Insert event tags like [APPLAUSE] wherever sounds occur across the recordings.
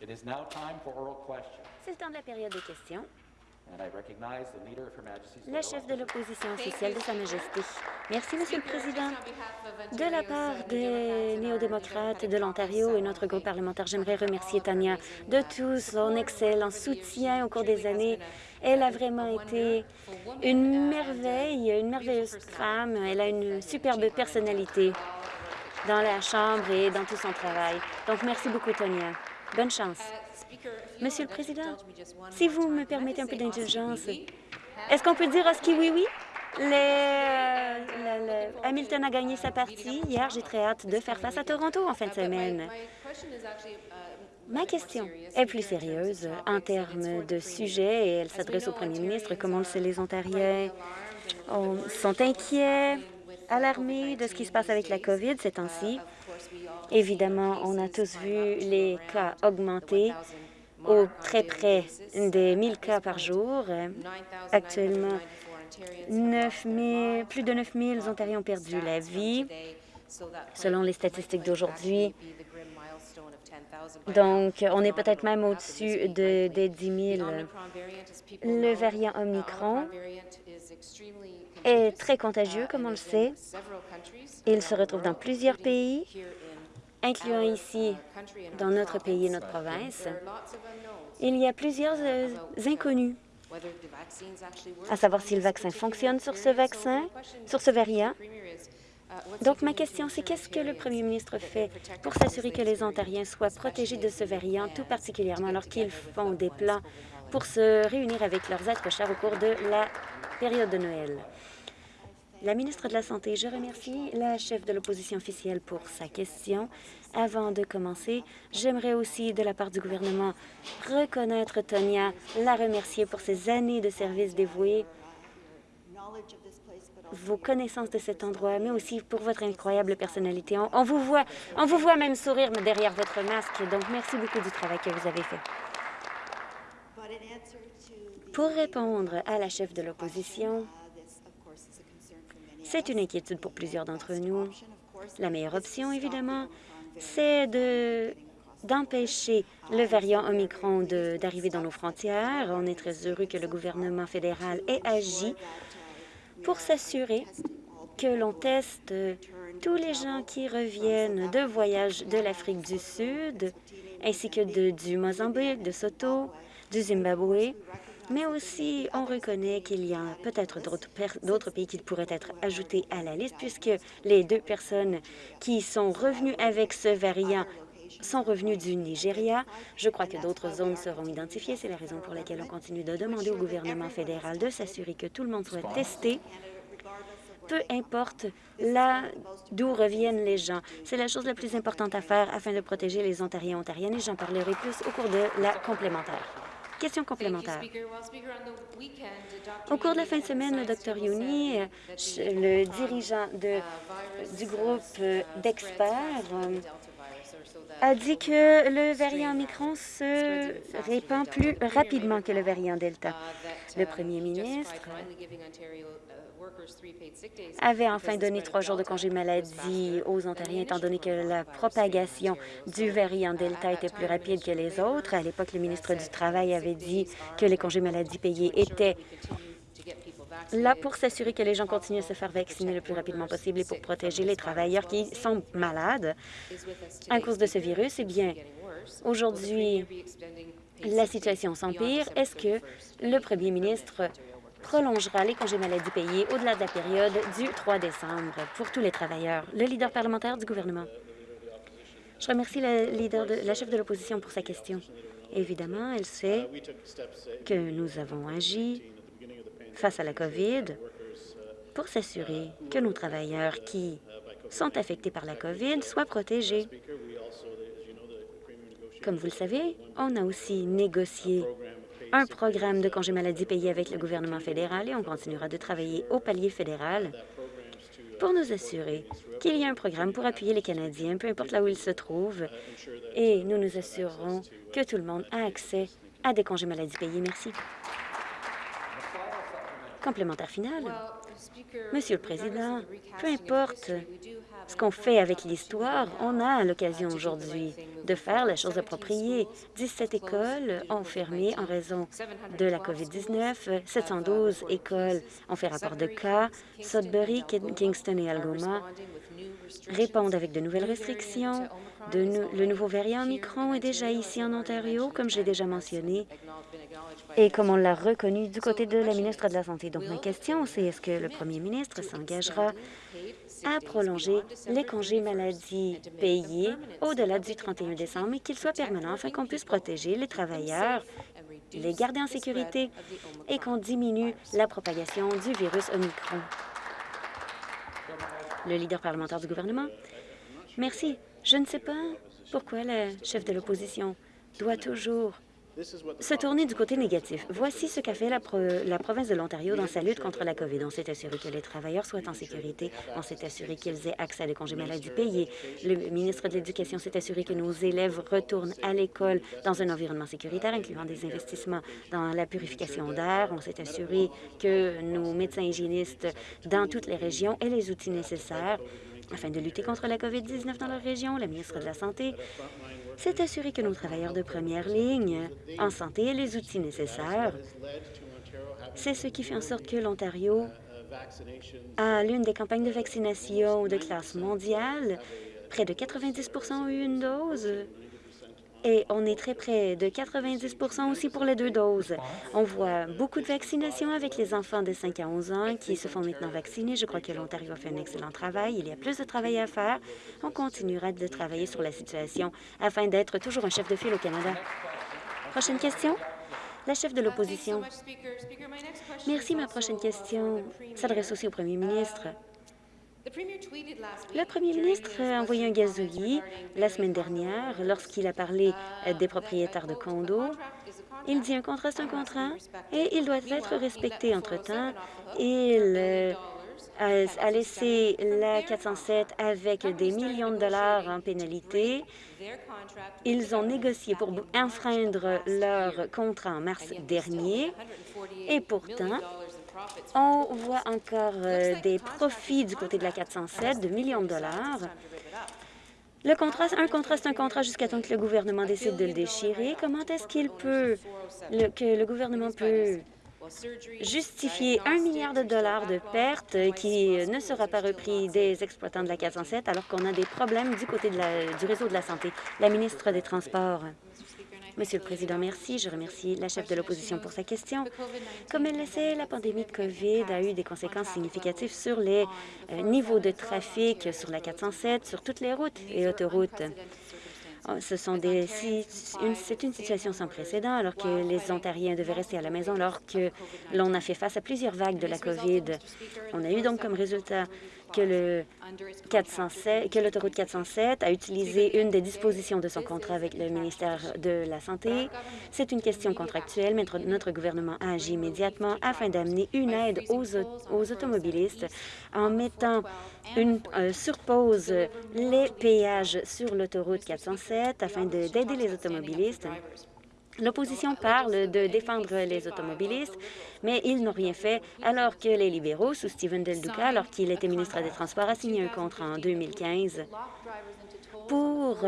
C'est le temps de la période de questions. and I recognize the Leader of Her Majesty's Le chef de l'opposition officielle de Sa Majesté. Merci, Monsieur le Président. De la part des néo-démocrates de l'Ontario et notre groupe parlementaire, j'aimerais remercier Tania de tout son excellent soutien au cours des années. Elle a vraiment été une merveille, une merveilleuse femme. Elle a une superbe personnalité dans la Chambre et dans tout son travail. Donc, merci beaucoup, Tania. Bonne chance. Monsieur le Président, si vous me permettez un peu d'indulgence, est-ce qu'on peut dire ski oui oui? Euh, Hamilton a gagné sa partie. Hier, j'ai très hâte de faire face à Toronto en fin de semaine. Ma question est plus sérieuse en termes de sujet et elle s'adresse au premier ministre. Comme on le sait, les Ontariens? On- sont inquiets, alarmés de ce qui se passe avec la COVID ces temps-ci. Évidemment, on a tous vu les cas augmenter au très près des 1000 cas par jour. Actuellement, 9 000 plus de 9 000 Ontariens ont perdu la vie, selon les statistiques d'aujourd'hui. Donc, on est peut-être même au-dessus de, des 10 000. Le variant Omicron est très contagieux, comme on le sait. Il se retrouve dans plusieurs pays, incluant ici, dans notre pays et notre province. Il y a plusieurs euh, inconnus, à savoir si le vaccin fonctionne sur ce vaccin, sur ce variant. Donc, ma question, c'est qu'est-ce que le premier ministre fait pour s'assurer que les Ontariens soient protégés de ce variant, tout particulièrement alors qu'ils font des plans pour se réunir avec leurs êtres chers au cours de la période de Noël? La ministre de la Santé, je remercie la chef de l'opposition officielle pour sa question. Avant de commencer, j'aimerais aussi, de la part du gouvernement, reconnaître Tonia, la remercier pour ses années de service dévoué, vos connaissances de cet endroit, mais aussi pour votre incroyable personnalité. On, vous voit, on vous voit même sourire derrière votre masque, donc merci beaucoup du travail que vous avez fait. Pour répondre à la chef de l'opposition, c'est une inquiétude pour plusieurs d'entre nous. La meilleure option, évidemment, c'est de d'empêcher le variant Omicron d'arriver dans nos frontières. On est très heureux que le gouvernement fédéral ait agi pour s'assurer que l'on teste tous les gens qui reviennent de voyages de l'Afrique du Sud, ainsi que du Mozambique, de Soto, du Zimbabwe, mais aussi on reconnaît qu'il y a peut-être d'autres pays qui pourraient être ajoutés à la liste, puisque les deux personnes qui sont revenues avec ce variant sont revenus du Nigeria. Je crois que d'autres zones seront identifiées. C'est la raison pour laquelle on continue de demander au gouvernement fédéral de s'assurer que tout le monde soit testé, peu importe d'où reviennent les gens. C'est la chose la plus importante à faire afin de protéger les Ontariens et Ontariennes et j'en parlerai plus au cours de la complémentaire. Question complémentaire. Au cours de la fin de semaine, le Dr Youni, euh, le dirigeant de, du groupe euh, d'experts, euh, a dit que le variant Omicron se répand plus rapidement que le variant Delta. Le premier ministre avait enfin donné trois jours de congé maladie aux Ontariens, étant donné que la propagation du variant Delta était plus rapide que les autres. À l'époque, le ministre du Travail avait dit que les congés maladie payés étaient là pour s'assurer que les gens continuent à se faire vacciner le plus rapidement possible et pour protéger les travailleurs qui sont malades à cause de ce virus. Eh bien, aujourd'hui, la situation s'empire. Est-ce que le premier ministre prolongera les congés maladie payés au-delà de la période du 3 décembre pour tous les travailleurs? Le leader parlementaire du gouvernement. Je remercie la, leader de, la chef de l'opposition pour sa question. Évidemment, elle sait que nous avons agi face à la COVID pour s'assurer que nos travailleurs qui sont affectés par la COVID soient protégés. Comme vous le savez, on a aussi négocié un programme de congé maladie payé avec le gouvernement fédéral et on continuera de travailler au palier fédéral pour nous assurer qu'il y a un programme pour appuyer les Canadiens, peu importe là où ils se trouvent, et nous nous assurerons que tout le monde a accès à des congés maladie payés. Merci. Complémentaire final. Monsieur le Président, peu importe ce qu'on fait avec l'histoire, on a l'occasion aujourd'hui de faire la chose appropriée. 17 écoles ont fermé en raison de la COVID-19. 712 écoles ont fait rapport de cas. Sudbury, Kingston et Algoma répondent avec de nouvelles restrictions. le nouveau variant Omicron est déjà ici en Ontario, comme je l'ai déjà mentionné, et comme on l'a reconnu du côté de la ministre de la Santé. Donc, ma question, c'est est-ce que le premier ministre s'engagera à prolonger les congés maladie payés au-delà du 31 décembre et qu'ils soient permanents afin qu'on puisse protéger les travailleurs, les garder en sécurité et qu'on diminue la propagation du virus Omicron. Le leader parlementaire du gouvernement. Merci. Je ne sais pas pourquoi le chef de l'opposition doit toujours se tourner du côté négatif. Voici ce qu'a fait la, province de l'Ontario dans sa lutte contre la COVID. On s'est assuré que les travailleurs soient en sécurité. On s'est assuré qu'ils aient accès à des congés maladie payés. Le ministre de l'Éducation s'est assuré que nos élèves retournent à l'école dans un environnement sécuritaire, incluant des investissements dans la purification d'air. On s'est assuré que nos médecins hygiénistes dans toutes les régions aient les outils nécessaires afin de lutter contre la COVID-19 dans leur région. La ministre de la Santé c'est assurer que nos travailleurs de première ligne en santé aient les outils nécessaires. C'est ce qui fait en sorte que l'Ontario a l'une des campagnes de vaccination de classe mondiale. Près de 90% ont eu une dose et on est très près de 90% aussi pour les deux doses. On voit beaucoup de vaccinations avec les enfants de 5 à 11 ans qui se font maintenant vacciner. Je crois que l'Ontario a fait un excellent travail. Il y a plus de travail à faire. On continuera de travailler sur la situation afin d'être toujours un chef de file au Canada. Prochaine question? La chef de l'opposition. Merci. Ma prochaine question s'adresse aussi au premier ministre. Le premier ministre a envoyé un gazouillis la semaine dernière lorsqu'il a parlé euh, des propriétaires de condos. Il dit un contrat, c'est un contrat et il doit être respecté. Entre-temps, il euh, a laissé la 407 avec des millions de dollars en pénalité. Ils ont négocié pour enfreindre leur contrat en mars dernier et pourtant, on voit encore euh, des profits du côté de la 407 de millions de dollars. Le contrat, un contrat, c'est un contrat jusqu'à temps que le gouvernement décide de le déchirer. Comment est-ce qu'il peut, que le gouvernement peut justifier un milliard de dollars de pertes qui ne sera pas repris des exploitants de la 407 alors qu'on a des problèmes du côté du réseau de la santé? La ministre des Transports. Monsieur le Président, merci. Je remercie la chef de l'opposition pour sa question. Comme elle le sait, la pandémie de COVID a eu des conséquences significatives sur les euh, niveaux de trafic sur la 407, sur toutes les routes et autoroutes. Oh, ce sont des, c'est une situation sans précédent alors que les Ontariens devaient rester à la maison alors que l'on a fait face à plusieurs vagues de la COVID. On a eu donc comme résultat que le 407, que l'autoroute 407 a utilisé une des dispositions de son contrat avec le ministère de la Santé. C'est une question contractuelle, mais notre gouvernement a agi immédiatement afin d'amener une aide aux, aux, automobilistes en mettant une euh, surpose les péages sur l'autoroute 407 afin d'aider les automobilistes. L'opposition parle de défendre les automobilistes, mais ils n'ont rien fait, alors que les libéraux, sous Stephen Del Duca, alors qu'il était ministre des Transports, a signé un contrat en 2015 pour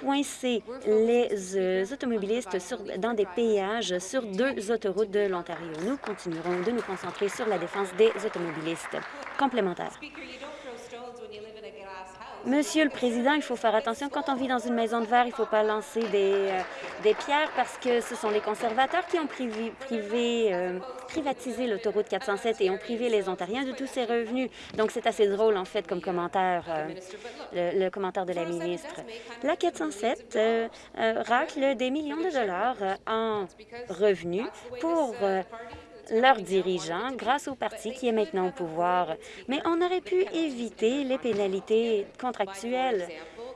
coincer les automobilistes dans des péages sur deux autoroutes de l'Ontario. Nous continuerons de nous concentrer sur la défense des automobilistes. Complémentaire. Monsieur le Président, il faut faire attention. Quand on vit dans une maison de verre, il ne faut pas lancer des, euh, des, pierres parce que ce sont les conservateurs qui ont privé, privé, euh, privatisé l'autoroute 407 et ont privé les Ontariens de tous ces revenus. Donc, c'est assez drôle, en fait, comme commentaire, euh, le, commentaire de la ministre. La 407 racle des millions de dollars en revenus pour leurs dirigeants grâce au parti qui est maintenant au pouvoir. Mais on aurait pu éviter les pénalités contractuelles,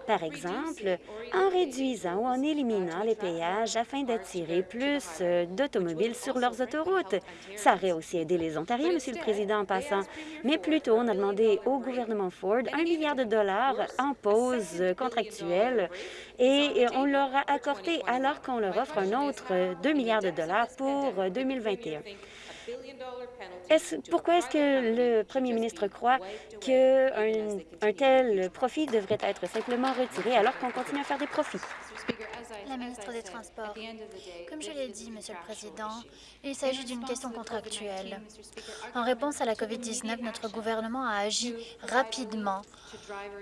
par exemple, en réduisant ou en éliminant les péages afin d'attirer plus euh, d'automobiles sur leurs autoroutes. Ça aurait aussi aidé les Ontariens, Monsieur le Président, en passant. Mais plutôt, on a demandé au gouvernement Ford un milliard de dollars en pause contractuelle et on leur a accordé alors qu'on leur offre un autre 2 milliards de dollars pour 2021. Pourquoi est-ce que le premier ministre croit qu'un un tel profit devrait être simplement retiré alors qu'on continue à faire des profits? La ministre des Transports. Comme je l'ai dit, Monsieur le Président, il s'agit d'une question contractuelle. En réponse à la COVID-19, notre gouvernement a agi rapidement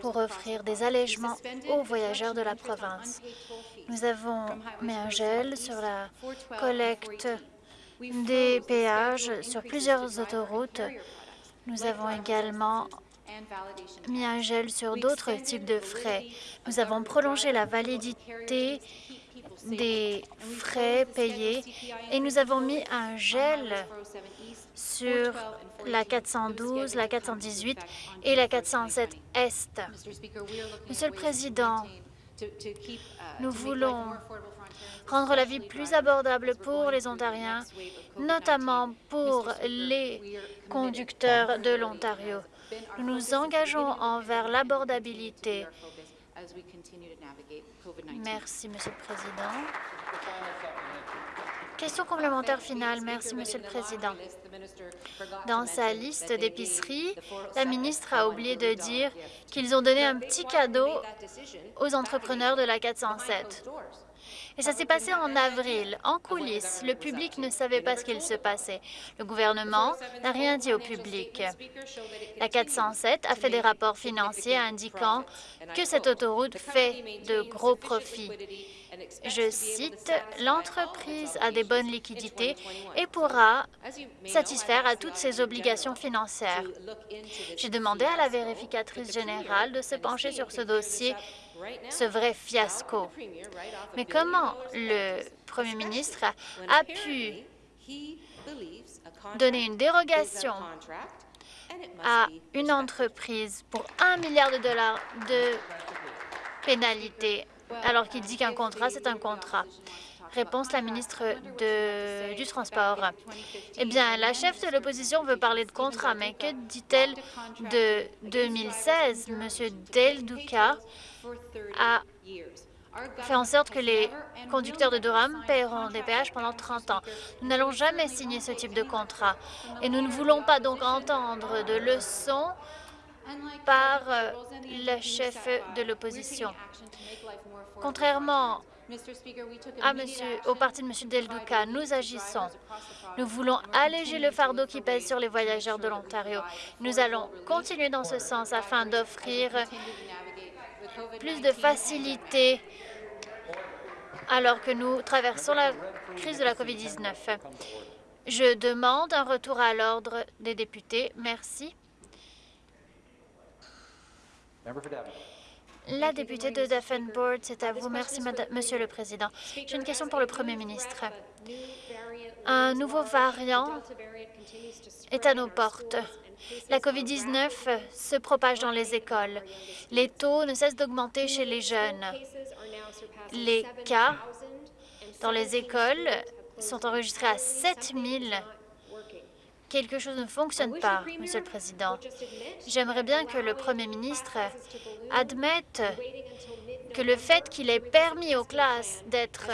pour offrir des allègements aux voyageurs de la province. Nous avons mis un gel sur la collecte des péages sur plusieurs autoroutes. Nous avons également mis un gel sur d'autres types de frais. Nous avons prolongé la validité des frais payés et nous avons mis un gel sur la 412, la 418 et la 407 Est. Monsieur le Président, nous voulons rendre la vie plus abordable pour les Ontariens, notamment pour les conducteurs de l'Ontario. Nous nous engageons envers l'abordabilité. Merci, Monsieur le Président. Question complémentaire finale. Merci, Monsieur le Président. Dans sa liste d'épiceries, la ministre a oublié de dire qu'ils ont donné un petit cadeau aux entrepreneurs de la 407. Et ça s'est passé en avril, en coulisses. Le public ne savait pas ce qu'il se passait. Le gouvernement n'a rien dit au public. La 407 a fait des rapports financiers indiquant que cette autoroute fait de gros profits. Je cite, « L'entreprise a des bonnes liquidités et pourra satisfaire à toutes ses obligations financières. » J'ai demandé à la vérificatrice générale de se pencher sur ce dossier ce vrai fiasco. Mais comment le Premier ministre a pu donner une dérogation à une entreprise pour un milliard de dollars de pénalité, alors qu'il dit qu'un contrat, c'est un contrat. Réponse la ministre de, du Transport. Eh bien, la chef de l'opposition veut parler de contrat, mais que dit-elle de 2016? Monsieur Del Duca a fait en sorte que les conducteurs de Durham paieront des péages pendant 30 ans. Nous n'allons jamais signer ce type de contrat et nous ne voulons pas donc entendre de leçons par euh, le chef de l'opposition. Contrairement à monsieur, au parti de M. Del Duca, nous agissons. Nous voulons alléger le fardeau qui pèse sur les voyageurs de l'Ontario. Nous allons continuer dans ce sens afin d'offrir plus de facilité alors que nous traversons la crise de la COVID-19. Je demande un retour à l'ordre des députés. Merci. La députée de Davenport, c'est à vous. Merci, Monsieur le Président. J'ai une question pour le Premier ministre. Un nouveau variant est à nos portes. La COVID-19 se propage dans les écoles. Les taux ne cessent d'augmenter chez les jeunes. Les cas dans les écoles sont enregistrés à 7 000. Quelque chose ne fonctionne pas, Monsieur le Président. J'aimerais bien que le Premier ministre admette que le fait qu'il ait permis aux classes d'être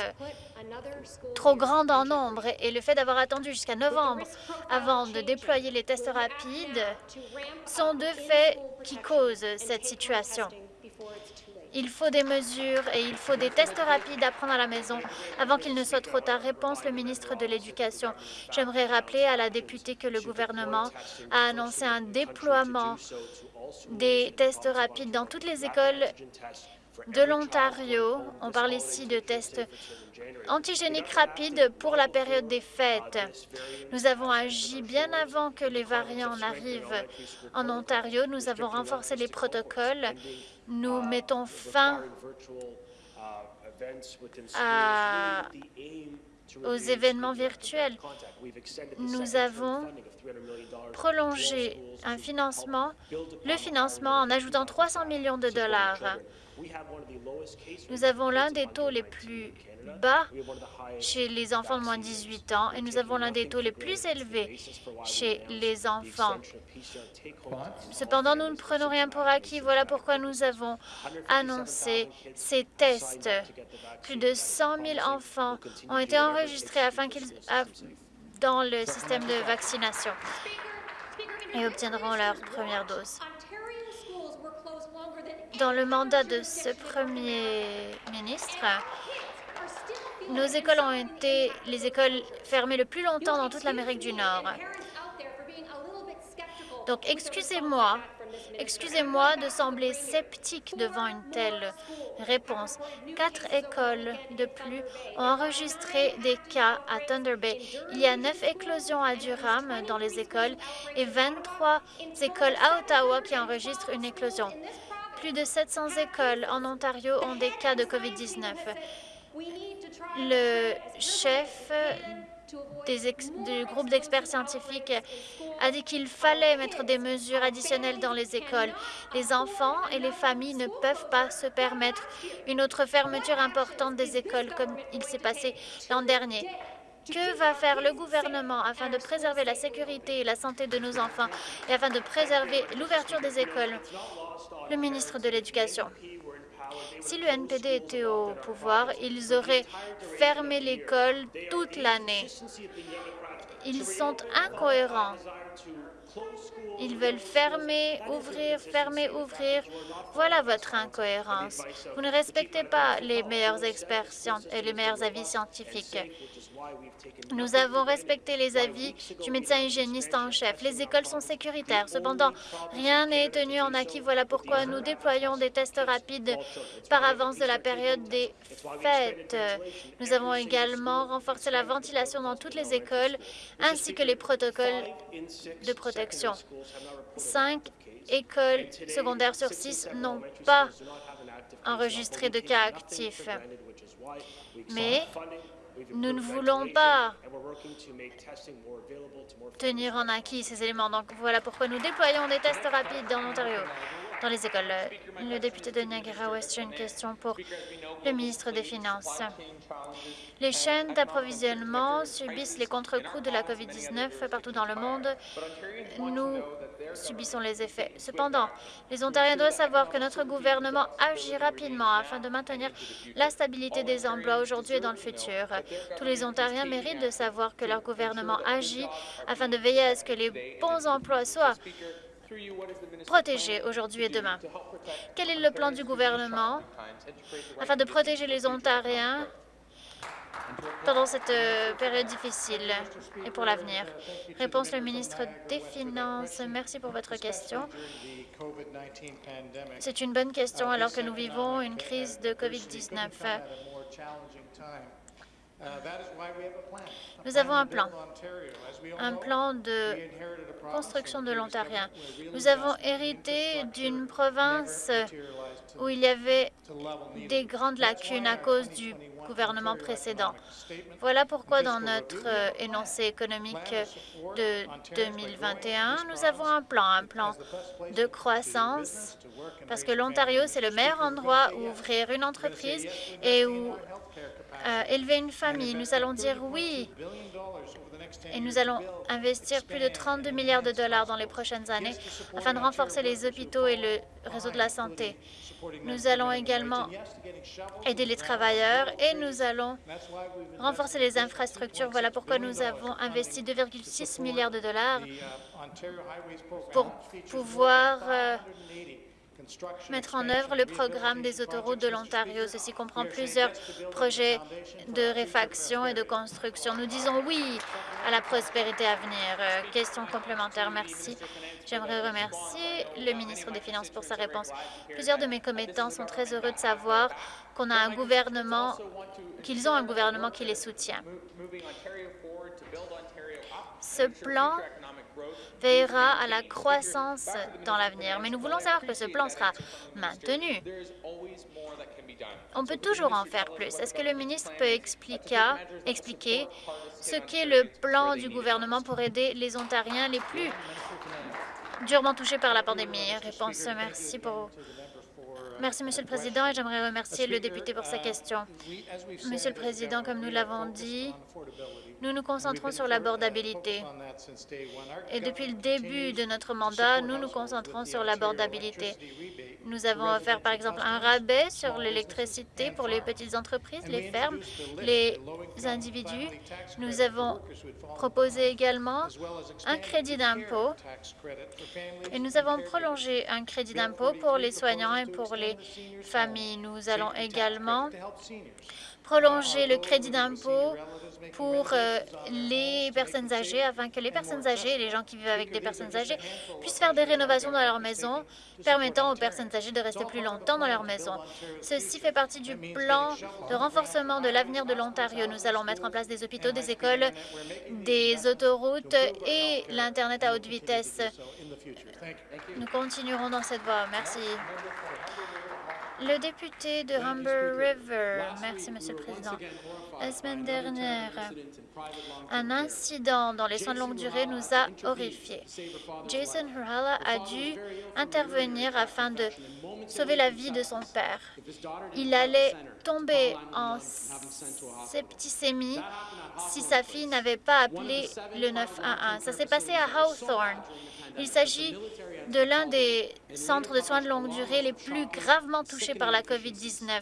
trop grande en nombre et le fait d'avoir attendu jusqu'à novembre avant de déployer les tests rapides sont deux faits qui causent cette situation. Il faut des mesures et il faut des tests rapides à prendre à la maison avant qu'il ne soit trop tard. Réponse le ministre de l'Éducation. J'aimerais rappeler à la députée que le gouvernement a annoncé un déploiement des tests rapides dans toutes les écoles de l'Ontario. On parle ici de tests antigéniques rapides pour la période des fêtes. Nous avons agi bien avant que les variants n'arrivent en Ontario. Nous avons renforcé les protocoles. Nous mettons fin aux événements virtuels. Nous avons prolongé un financement, le financement en ajoutant 300 millions de dollars. Nous avons l'un des taux les plus bas chez les enfants de moins de 18 ans et nous avons l'un des taux les plus élevés chez les enfants. Cependant, nous ne prenons rien pour acquis. Voilà pourquoi nous avons annoncé ces tests. Plus de 100 000 enfants ont été enregistrés afin qu'ils dans le système de vaccination et obtiendront leur première dose. Dans le mandat de ce premier ministre, nos écoles ont été les écoles fermées le plus longtemps dans toute l'Amérique du Nord. Donc, excusez-moi, excusez-moi de sembler sceptique devant une telle réponse. Quatre écoles de plus ont enregistré des cas à Thunder Bay. Il y a neuf éclosions à Durham dans les écoles et 23 écoles à Ottawa qui enregistrent une éclosion. Plus de 700 écoles en Ontario ont des cas de COVID-19. Le chef du groupe d'experts scientifiques a dit qu'il fallait mettre des mesures additionnelles dans les écoles. Les enfants et les familles ne peuvent pas se permettre une autre fermeture importante des écoles comme il s'est passé l'an dernier. Que va faire le gouvernement afin de préserver la sécurité et la santé de nos enfants et afin de préserver l'ouverture des écoles? Le ministre de l'Éducation. Si le NPD était au pouvoir, ils auraient fermé l'école toute l'année. Ils sont incohérents. Ils veulent fermer, ouvrir, fermer, ouvrir. Voilà votre incohérence. Vous ne respectez pas les meilleurs experts et les meilleurs avis scientifiques. Nous avons respecté les avis du médecin hygiéniste en chef. Les écoles sont sécuritaires. Cependant, rien n'est tenu en acquis. Voilà pourquoi nous déployons des tests rapides par avance de la période des fêtes. Nous avons également renforcé la ventilation dans toutes les écoles ainsi que les protocoles de protection. Cinq écoles secondaires sur six n'ont pas enregistré de cas actifs. Mais nous ne voulons pas tenir en acquis ces éléments. Donc voilà pourquoi nous déployons des tests rapides dans l'Ontario, dans les écoles. Le député de Niagara-West, une question pour le ministre des Finances. Les chaînes d'approvisionnement subissent les contre-coups de la COVID-19 partout dans le monde. Nous subissons les effets. Cependant, les Ontariens doivent savoir que notre gouvernement agit rapidement afin de maintenir la stabilité des emplois aujourd'hui et dans le futur. Tous les Ontariens méritent de savoir que leur gouvernement agit afin de veiller à ce que les bons emplois soient protégés aujourd'hui et demain. Quel est le plan du gouvernement afin de protéger les Ontariens pendant cette euh, période difficile et pour l'avenir? Réponse le ministre des Finances. Merci pour votre question. C'est une bonne question alors que nous vivons une crise de COVID-19. Nous avons un plan, un plan de construction de l'Ontarien. Nous avons hérité d'une province où il y avait des grandes lacunes à cause du gouvernement précédent. Voilà pourquoi dans notre euh, énoncé économique de 2021, nous avons un plan, un plan de croissance, parce que l'Ontario, c'est le meilleur endroit où ouvrir une entreprise et où euh, élever une famille. Nous allons dire oui et nous allons investir plus de 32 milliards de dollars dans les prochaines années afin de renforcer les hôpitaux et le réseau de la santé. Nous allons également aider les travailleurs et nous allons renforcer les infrastructures. Voilà pourquoi nous avons investi 2,6 milliards de dollars pour pouvoir euh, mettre en œuvre le programme des autoroutes de l'Ontario. Ceci comprend plusieurs projets de réfaction et de construction. Nous disons oui à la prospérité à venir. Euh, question complémentaire, merci. J'aimerais remercier le ministre des Finances pour sa réponse. Plusieurs de mes commettants sont très heureux de savoir qu'on a un gouvernement, qu'ils ont un gouvernement qui les soutient. Ce plan veillera à la croissance dans l'avenir. Mais nous voulons savoir que ce plan sera maintenu. On peut toujours en faire plus. Est-ce que le ministre peut expliquer, expliquer ce qu'est le plan du gouvernement pour aider les Ontariens les plus durement touchés par la pandémie? Réponse, merci pour Merci, Monsieur le Président, et j'aimerais remercier le député pour sa question. Monsieur le Président, comme nous l'avons dit, nous nous concentrons sur l'abordabilité. Et depuis le début de notre mandat, nous nous concentrons sur l'abordabilité. Nous avons offert, par exemple, un rabais sur l'électricité pour les petites entreprises, les fermes, les individus. Nous avons proposé également un crédit d'impôt et nous avons prolongé un crédit d'impôt pour les soignants et pour les familles. Nous allons également prolonger le crédit d'impôt pour euh, les personnes âgées afin que les personnes âgées et les gens qui vivent avec des personnes âgées puissent faire des rénovations dans leur maison, permettant aux personnes âgées de rester plus longtemps dans leur maison. Ceci fait partie du plan de renforcement de l'avenir de l'Ontario. Nous allons mettre en place des hôpitaux, des écoles, des autoroutes et l'Internet à haute vitesse. Nous continuerons dans cette voie. Merci. Le député de Humber River. Merci, Monsieur le Président. La semaine dernière, un incident dans les soins de longue durée nous a horrifiés. Jason Hurhala a dû intervenir afin de sauver la vie de son père. Il allait tomber en septicémie si sa fille n'avait pas appelé le 911. Ça s'est passé à Hawthorne. Il s'agit de l'un des centres de soins de longue durée les plus gravement touchés par la COVID-19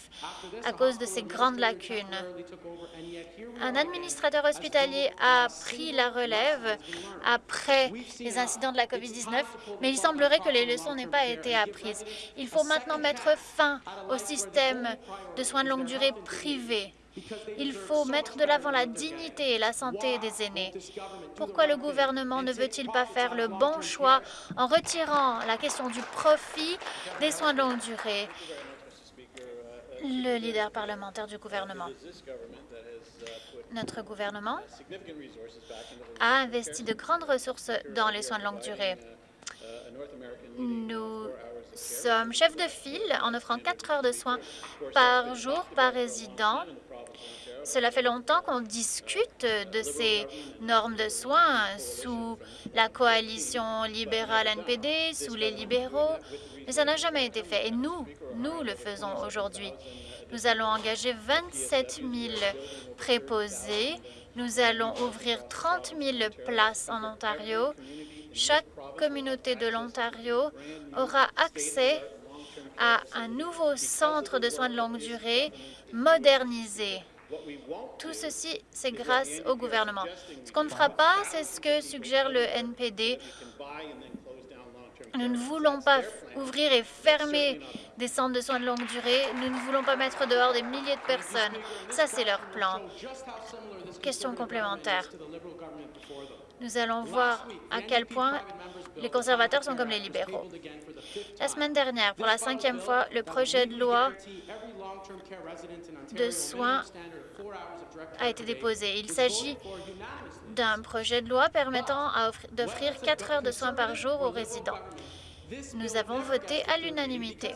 à cause de ses grandes lacunes. Un administrateur hospitalier a pris la relève après les incidents de la COVID-19, mais il semblerait que les leçons n'aient pas été apprises. Il faut maintenant mettre fin au système de soins de longue durée privé. Il faut mettre de l'avant la dignité et la santé des aînés. Pourquoi le gouvernement ne veut-il pas faire le bon choix en retirant la question du profit des soins de longue durée? Le leader parlementaire du gouvernement. Notre gouvernement a investi de grandes ressources dans les soins de longue durée. Nous sommes chefs de file en offrant quatre heures de soins par jour par résident cela fait longtemps qu'on discute de ces normes de soins sous la coalition libérale NPD, sous les libéraux, mais ça n'a jamais été fait. Et nous, nous le faisons aujourd'hui. Nous allons engager 27 000 préposés. Nous allons ouvrir 30 000 places en Ontario. Chaque communauté de l'Ontario aura accès à un nouveau centre de soins de longue durée modernisé. Tout ceci, c'est grâce au gouvernement. Ce qu'on ne fera pas, c'est ce que suggère le NPD. Nous ne voulons pas ouvrir et fermer des centres de soins de longue durée. Nous ne voulons pas mettre dehors des milliers de personnes. Ça, c'est leur plan. Question complémentaire. Nous allons voir à quel point les conservateurs sont comme les libéraux. La semaine dernière, pour la cinquième fois, le projet de loi de soins a été déposé. Il s'agit d'un projet de loi permettant d'offrir quatre heures de soins par jour aux résidents. Nous avons voté à l'unanimité.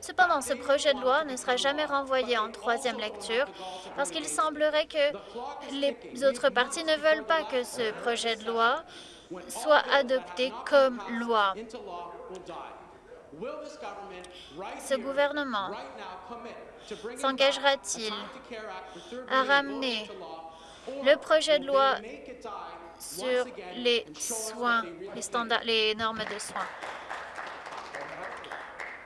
Cependant, ce projet de loi ne sera jamais renvoyé en troisième lecture parce qu'il semblerait que les autres partis ne veulent pas que ce projet de loi soit adopté comme loi. Ce gouvernement s'engagera-t-il à ramener le projet de loi sur les soins, les, standards, les normes de soins?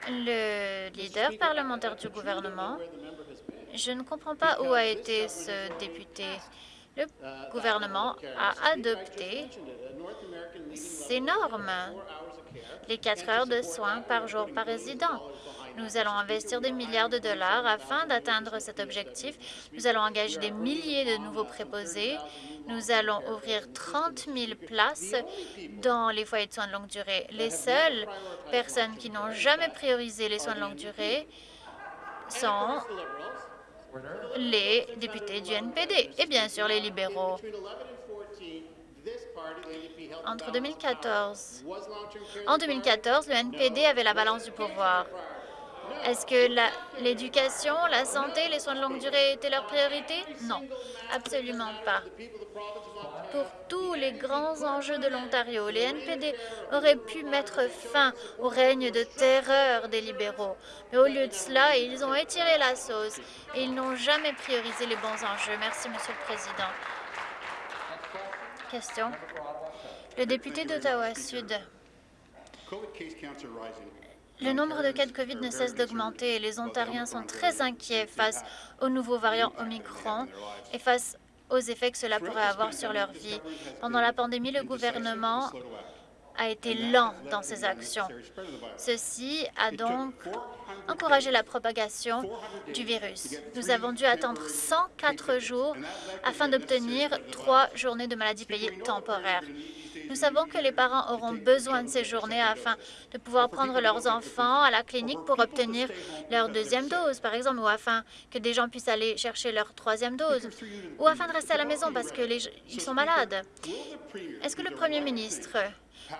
Le leader parlementaire du gouvernement, je ne comprends pas où a été ce député. Le gouvernement a adopté ces normes, les quatre heures de soins par jour par résident. Nous allons investir des milliards de dollars afin d'atteindre cet objectif. Nous allons engager des milliers de nouveaux préposés. Nous allons ouvrir 30 000 places dans les foyers de soins de longue durée. Les seules personnes qui n'ont jamais priorisé les soins de longue durée sont les députés du NPD et bien sûr les libéraux. Entre 2014, en 2014, le NPD avait la balance du pouvoir. Est-ce que l'éducation, la santé, les soins de longue durée étaient leur priorité? Non, absolument pas. Pour tous les grands enjeux de l'Ontario, les NPD auraient pu mettre fin au règne de terreur des libéraux. Mais au lieu de cela, ils ont étiré la sauce et ils n'ont jamais priorisé les bons enjeux. Merci, Monsieur le Président. Question? Le député d'Ottawa-Sud. Le nombre de cas de COVID ne cesse d'augmenter et les Ontariens sont très inquiets face au nouveau variant Omicron et face aux effets que cela pourrait avoir sur leur vie. Pendant la pandémie, le gouvernement a été lent dans ses actions. Ceci a donc encouragé la propagation du virus. Nous avons dû attendre 104 jours afin d'obtenir trois journées de maladie payée temporaires. Nous savons que les parents auront besoin de ces journées afin de pouvoir prendre leurs enfants à la clinique pour obtenir leur deuxième dose, par exemple, ou afin que des gens puissent aller chercher leur troisième dose, ou afin de rester à la maison parce qu'ils sont malades. Est-ce que le Premier ministre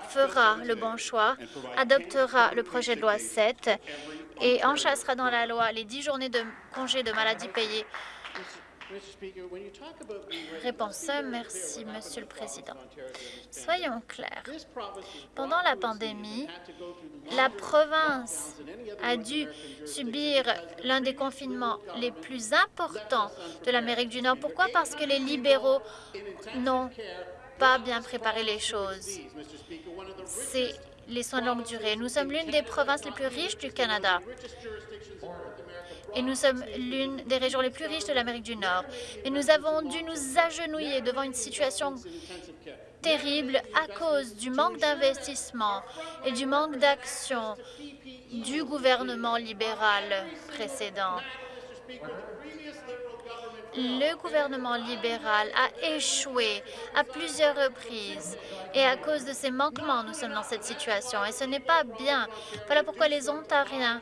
fera le bon choix, adoptera le projet de loi 7 et enchassera dans la loi les 10 journées de congé de maladie payées Réponse, merci, Monsieur le Président. Soyons clairs. Pendant la pandémie, la province a dû subir l'un des confinements les plus importants de l'Amérique du Nord. Pourquoi? Parce que les libéraux n'ont pas bien préparé les choses. C'est les soins de longue durée. Nous sommes l'une des provinces les plus riches du Canada et nous sommes l'une des régions les plus riches de l'Amérique du Nord. Et nous avons dû nous agenouiller devant une situation terrible à cause du manque d'investissement et du manque d'action du gouvernement libéral précédent. Le gouvernement libéral a échoué à plusieurs reprises et à cause de ces manquements, nous sommes dans cette situation et ce n'est pas bien. Voilà pourquoi les Ontariens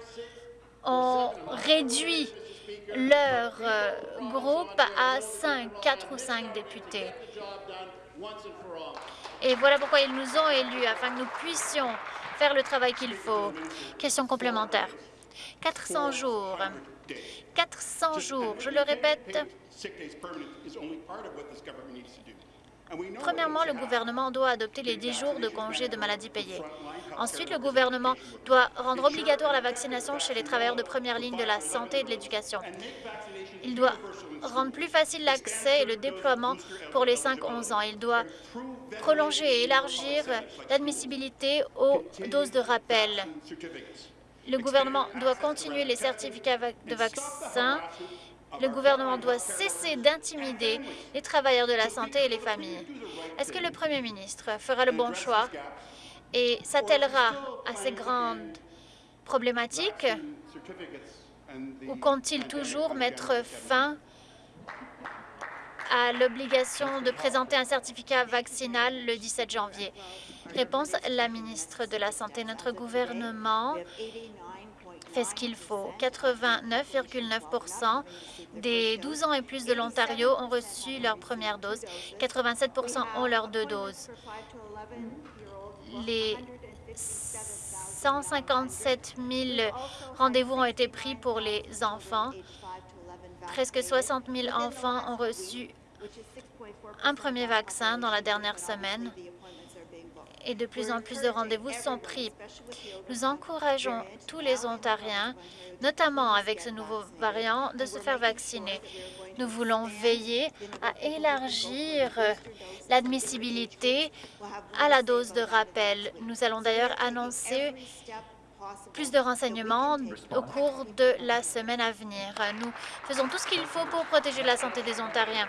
ont réduit leur euh, groupe à 5, 4 ou 5 députés. Et voilà pourquoi ils nous ont élus, afin que nous puissions faire le travail qu'il faut. Question complémentaire. 400 jours. 400 jours, je le répète. Premièrement, le gouvernement doit adopter les 10 jours de congé de maladie payés. Ensuite, le gouvernement doit rendre obligatoire la vaccination chez les travailleurs de première ligne de la santé et de l'éducation. Il doit rendre plus facile l'accès et le déploiement pour les 5-11 ans. Il doit prolonger et élargir l'admissibilité aux doses de rappel. Le gouvernement doit continuer les certificats de vaccins. Le gouvernement doit cesser d'intimider les travailleurs de la santé et les familles. Est-ce que le premier ministre fera le bon choix et s'attellera à ces grandes problématiques ou compte-t-il toujours mettre fin à l'obligation de présenter un certificat vaccinal le 17 janvier? Réponse, la ministre de la Santé. Notre gouvernement fait ce qu'il faut. 89,9% des 12 ans et plus de l'Ontario ont reçu leur première dose. 87% ont leurs deux doses. Les 157 000 rendez-vous ont été pris pour les enfants. Presque 60 000 enfants ont reçu un premier vaccin dans la dernière semaine et de plus en plus de rendez-vous sont pris. Nous encourageons tous les Ontariens, notamment avec ce nouveau variant, de se faire vacciner. Nous voulons veiller à élargir l'admissibilité à la dose de rappel. Nous allons d'ailleurs annoncer plus de renseignements au cours de la semaine à venir. Nous faisons tout ce qu'il faut pour protéger la santé des Ontariens.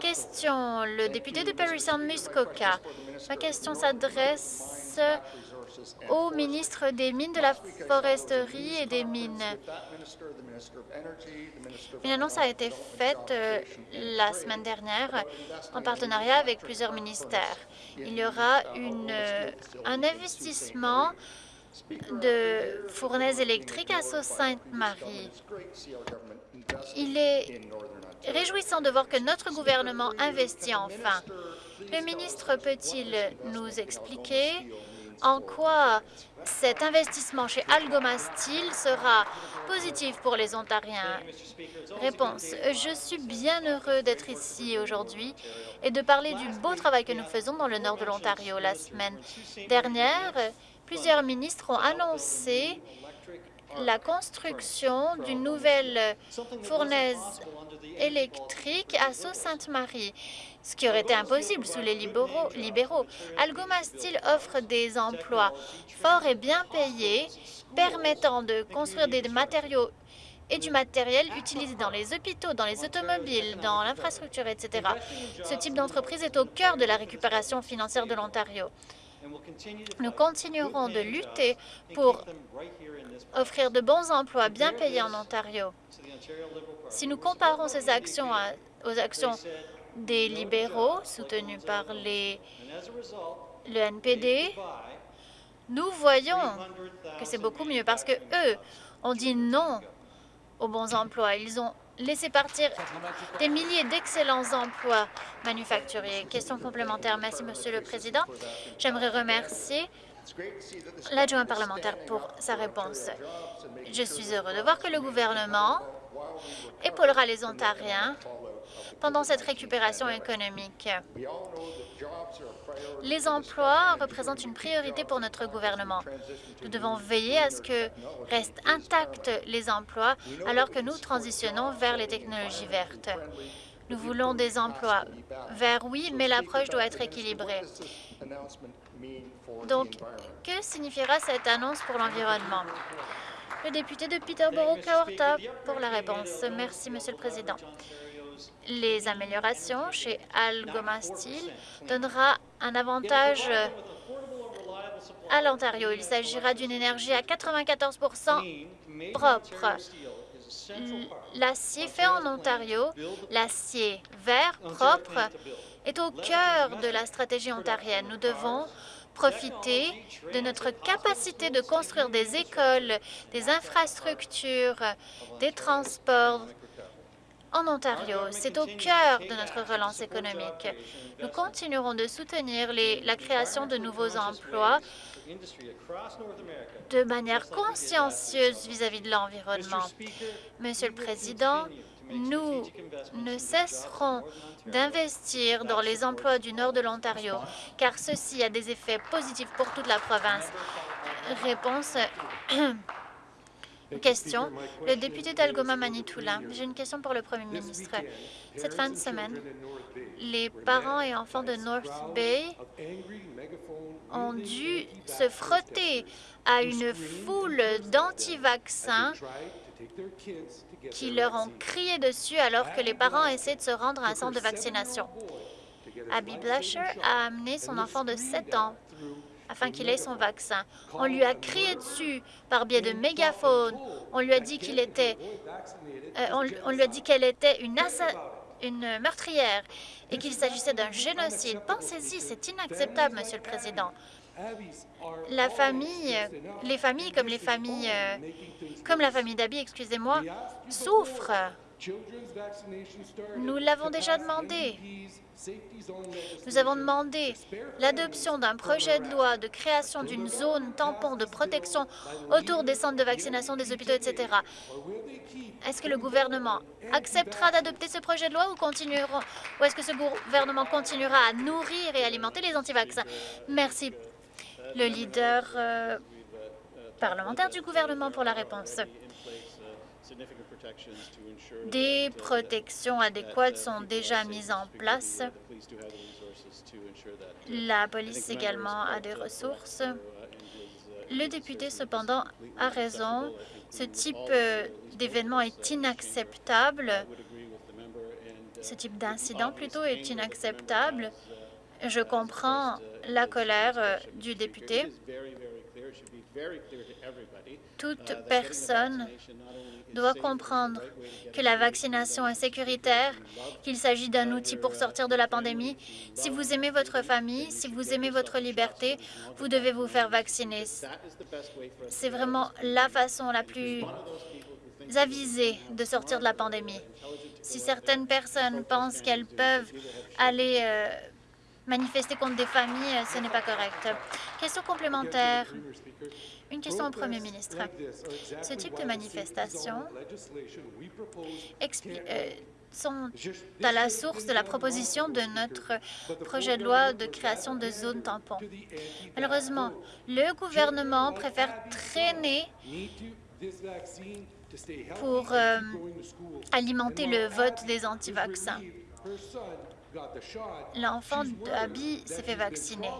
Question, le député de Parry Sound Muskoka. Ma question s'adresse au ministre des Mines, de la Foresterie et des Mines. Une annonce a été faite euh, la semaine dernière en partenariat avec plusieurs ministères. Il y aura euh, un investissement de fournaises électriques à Sault-Sainte-Marie. Il est réjouissant de voir que notre gouvernement investit enfin. Le ministre peut-il nous expliquer en quoi cet investissement chez Algoma Steel sera positif pour les Ontariens? Réponse. Je suis bien heureux d'être ici aujourd'hui et de parler du beau travail que nous faisons dans le nord de l'Ontario. La semaine dernière, plusieurs ministres ont annoncé la construction d'une nouvelle fournaise électrique à Sault-Sainte-Marie, ce qui aurait été impossible sous les libéraux. libéraux. Algoma Steel offre des emplois forts et bien payés, permettant de construire des matériaux et du matériel utilisé dans les hôpitaux, dans les automobiles, dans l'infrastructure, etc. Ce type d'entreprise est au cœur de la récupération financière de l'Ontario. Nous continuerons de lutter pour offrir de bons emplois bien payés en Ontario. Si nous comparons ces actions aux actions des libéraux soutenus par les, le NPD, nous voyons que c'est beaucoup mieux parce que eux ont dit non aux bons emplois. Ils ont laissé partir des milliers d'excellents emplois manufacturiers. Question complémentaire. Merci, Monsieur le Président. J'aimerais remercier l'adjoint parlementaire pour sa réponse. Je suis heureux de voir que le gouvernement épaulera les Ontariens pendant cette récupération économique. Les emplois représentent une priorité pour notre gouvernement. Nous devons veiller à ce que restent intacts les emplois alors que nous transitionnons vers les technologies vertes. Nous voulons des emplois verts, oui, mais l'approche doit être équilibrée. Donc, que signifiera cette annonce pour l'environnement? Le député de Peterborough-Kawartha pour la réponse. Merci, Monsieur le Président. Les améliorations chez Algoma Steel donnera un avantage à l'Ontario. Il s'agira d'une énergie à 94 propre. L'acier fait en Ontario, l'acier vert propre, est au cœur de la stratégie ontarienne. Nous devons profiter de notre capacité de construire des écoles, des infrastructures, des transports en Ontario. C'est au cœur de notre relance économique. Nous continuerons de soutenir la création de nouveaux emplois de manière consciencieuse vis-à-vis de l'environnement. Monsieur le Président, nous ne cesserons d'investir dans les emplois du nord de l'Ontario, car ceci a des effets positifs pour toute la province. Réponse [CLEARS THROAT] Question. Le député d'Algoma Manitoula. J'ai une question pour le Premier ministre. Cette fin de semaine, les parents et enfants de North Bay ont dû se frotter à une foule d'anti-vaccins qui leur ont crié dessus alors que les parents essaient de se rendre à un centre de vaccination. Abby Blasher a amené son enfant de 7 ans afin qu'il ait son vaccin. On lui a crié dessus par biais de mégaphone. On lui a dit qu'il était, euh, on, lui a dit qu'elle était une, meurtrière et qu'il s'agissait d'un génocide. Pensez-y, c'est inacceptable, Monsieur le Président. La famille, les familles comme les familles, euh, comme la famille d'Abby, excusez-moi, souffrent. Nous l'avons déjà demandé. Nous avons demandé l'adoption d'un projet de loi de création d'une zone tampon de protection autour des centres de vaccination des hôpitaux, etc. Est-ce que le gouvernement acceptera d'adopter ce projet de loi ou, ou est-ce que ce gouvernement continuera à nourrir et alimenter les anti-vaccins? Merci. Le leader euh, parlementaire du gouvernement pour la réponse. Des protections adéquates sont déjà mises en place. La police également a des ressources. Le député, cependant, a raison. Ce type euh, d'événement est inacceptable. Ce type d'incident, plutôt, est inacceptable. Je comprends la colère euh, du député. Toute personne doit comprendre que la vaccination est sécuritaire, qu'il s'agit d'un outil pour sortir de la pandémie. Si vous aimez votre famille, si vous aimez votre liberté, vous devez vous faire vacciner. C'est vraiment la façon la plus avisée de sortir de la pandémie. Si certaines personnes pensent qu'elles peuvent aller euh, manifester contre des familles, ce n'est pas correct. Question complémentaire. Une question au Premier ministre. Ce type de manifestations euh, sont à la source de la proposition de notre projet de loi de création de zones tampons. Malheureusement, le gouvernement préfère traîner pour euh, alimenter le vote des anti-vaccins. L'enfant d'Abby s'est fait vacciner,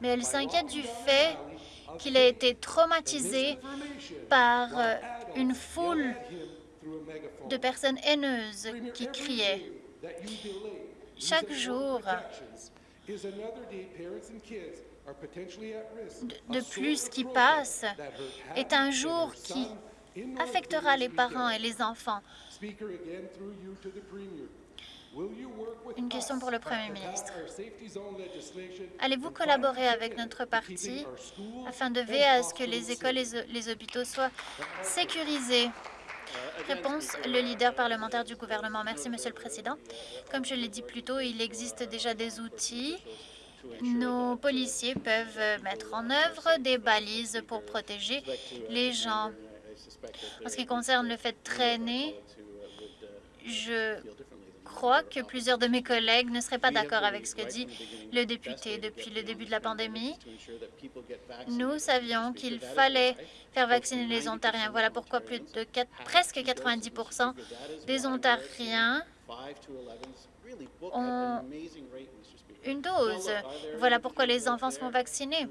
mais elle s'inquiète du fait qu'il a été traumatisé par euh, une foule de personnes haineuses qui criaient. Chaque jour, de plus qui passe est un jour qui affectera les parents et les enfants. Une question pour le Premier ministre. Allez-vous collaborer avec notre parti afin de veiller à ce que les écoles et les hôpitaux soient sécurisés? Réponse, le leader parlementaire du gouvernement. Merci, Monsieur le Président. Comme je l'ai dit plus tôt, il existe déjà des outils. Nos policiers peuvent mettre en œuvre des balises pour protéger les gens. En ce qui concerne le fait de traîner, je crois que plusieurs de mes collègues ne seraient pas d'accord avec ce que dit le député. Depuis le début de la pandémie, nous savions qu'il fallait faire vacciner les Ontariens. Voilà pourquoi plus de presque 90 des Ontariens ont une dose. Voilà pourquoi les enfants se font vacciner.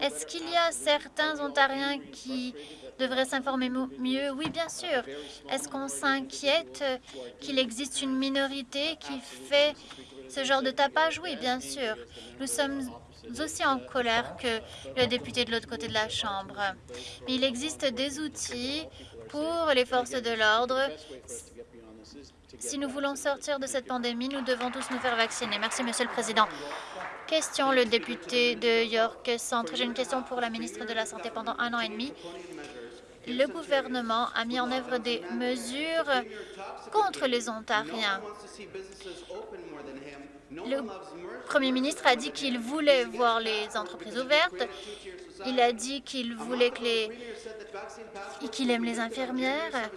Est-ce qu'il y a certains Ontariens qui devraient s'informer mieux? Oui, bien sûr. Est-ce qu'on s'inquiète qu'il existe une minorité qui fait ce genre de tapage? Oui, bien sûr. Nous sommes aussi en colère que le député de l'autre côté de la Chambre. Mais il existe des outils pour les forces de l'ordre si nous voulons sortir de cette pandémie, nous devons tous nous faire vacciner. Merci, Monsieur le Président. Question, le député de York Centre. J'ai une question pour la ministre de la Santé. Pendant un an et demi, le gouvernement a mis en œuvre des mesures contre les Ontariens. Le premier ministre a dit qu'il voulait voir les entreprises ouvertes. Il a dit qu'il voulait que les... qu'il aime les infirmières.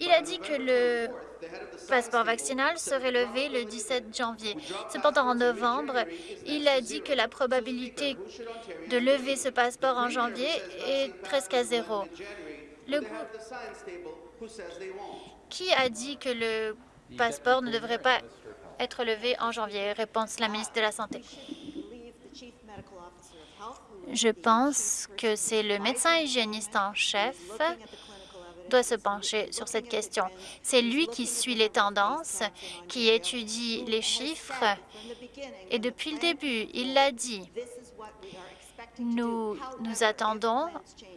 Il a dit que le passeport vaccinal serait levé le 17 janvier. Cependant, en novembre, il a dit que la probabilité de lever ce passeport en janvier est presque à zéro. Le Qui a dit que le passeport ne devrait pas être levé en janvier? Réponse la ministre de la Santé. Je pense que c'est le médecin hygiéniste en chef doit se pencher sur cette question. C'est lui qui suit les tendances, qui étudie les chiffres, et depuis le début, il l'a dit, nous nous attendons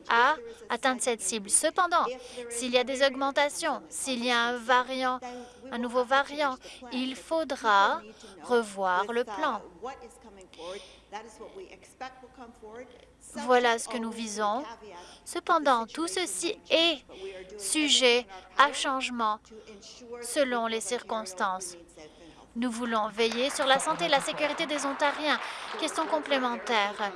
à atteindre cette cible. Cependant, s'il y a des augmentations, s'il y a un variant, un nouveau variant, il faudra revoir le plan. Voilà ce que nous visons. Cependant, tout ceci est sujet à changement selon les circonstances. Nous voulons veiller sur la santé et la sécurité des Ontariens. Question complémentaire.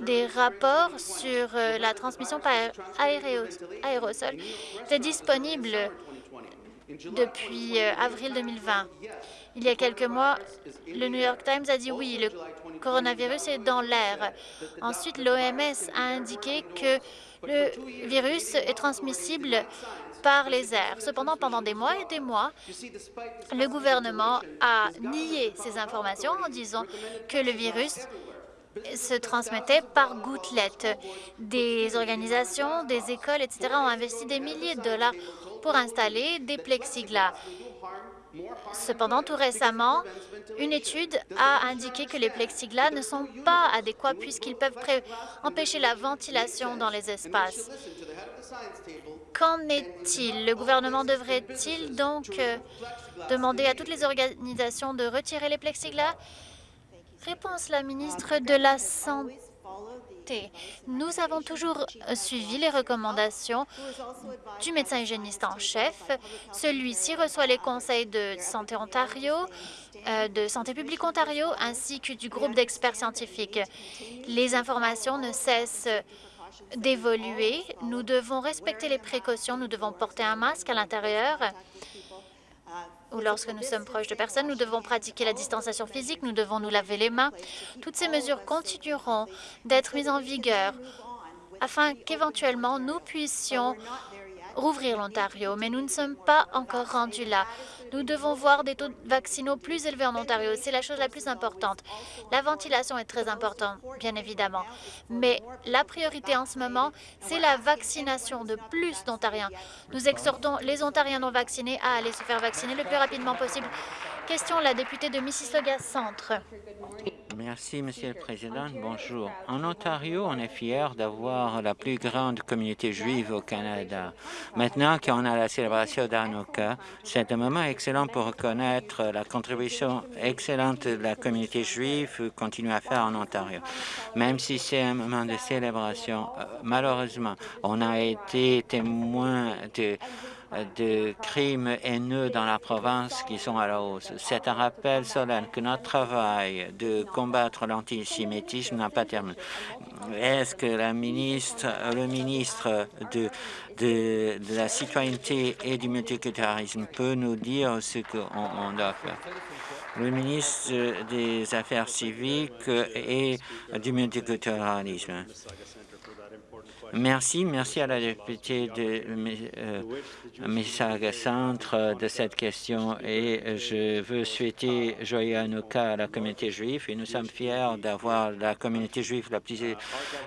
Des rapports sur euh, la transmission par aérosol étaient disponibles depuis euh, avril 2020. Il y a quelques mois, le New York Times a dit oui, le coronavirus est dans l'air. Ensuite, l'OMS a indiqué que le virus est transmissible par les airs. Cependant, pendant des mois et des mois, le gouvernement a nié ces informations en disant que le virus se transmettait par gouttelettes. Des organisations, des écoles, etc. ont investi des milliers de dollars pour installer des plexiglas. Cependant, tout récemment, une étude a indiqué que les plexiglas ne sont pas adéquats puisqu'ils peuvent empêcher la ventilation dans les espaces. Qu'en est-il? Le gouvernement devrait-il donc euh, demander à toutes les organisations de retirer les plexiglas? Réponse la ministre de la Santé Nous avons toujours suivi les recommandations du médecin hygiéniste en chef. Celui-ci reçoit les conseils de Santé Ontario, euh, de Santé publique Ontario, ainsi que du groupe d'experts scientifiques. Les informations ne cessent d'évoluer. Nous devons respecter les précautions. Nous devons porter un masque à l'intérieur ou lorsque nous sommes proches de personnes, nous devons pratiquer la distanciation physique, nous devons nous laver les mains. Toutes ces mesures continueront d'être mises en vigueur afin qu'éventuellement nous puissions rouvrir l'Ontario, mais nous ne sommes pas encore rendus là. Nous devons voir des taux vaccinaux plus élevés en Ontario. C'est la chose la plus importante. La ventilation est très importante, bien évidemment. Mais la priorité en ce moment, c'est la vaccination de plus d'Ontariens. Nous exhortons les Ontariens non vaccinés à aller se faire vacciner le plus rapidement possible. Question, la députée de Mississauga Centre. Merci, Monsieur le Président. Bonjour. En Ontario, on est fiers d'avoir la plus grande communauté juive au Canada. Maintenant qu'on a la célébration d'Hanukkah, c'est un moment excellent pour reconnaître la contribution excellente de la communauté juive continue à faire en Ontario. Même si c'est un moment de célébration, euh, malheureusement, on a été témoin de de crimes haineux dans la province qui sont à la hausse. C'est un rappel solennel que notre travail de combattre l'antisémitisme n'a pas terminé. Est-ce que la ministre, le ministre de, de, la citoyenneté et du multiculturalisme peut nous dire ce qu'on doit faire? le ministre des Affaires civiques et du multiculturalisme. Merci, merci à la députée de euh, Mississauga Centre de cette question et je veux souhaiter joyeux Hanouka à la communauté juive et nous sommes fiers d'avoir la communauté juive la plus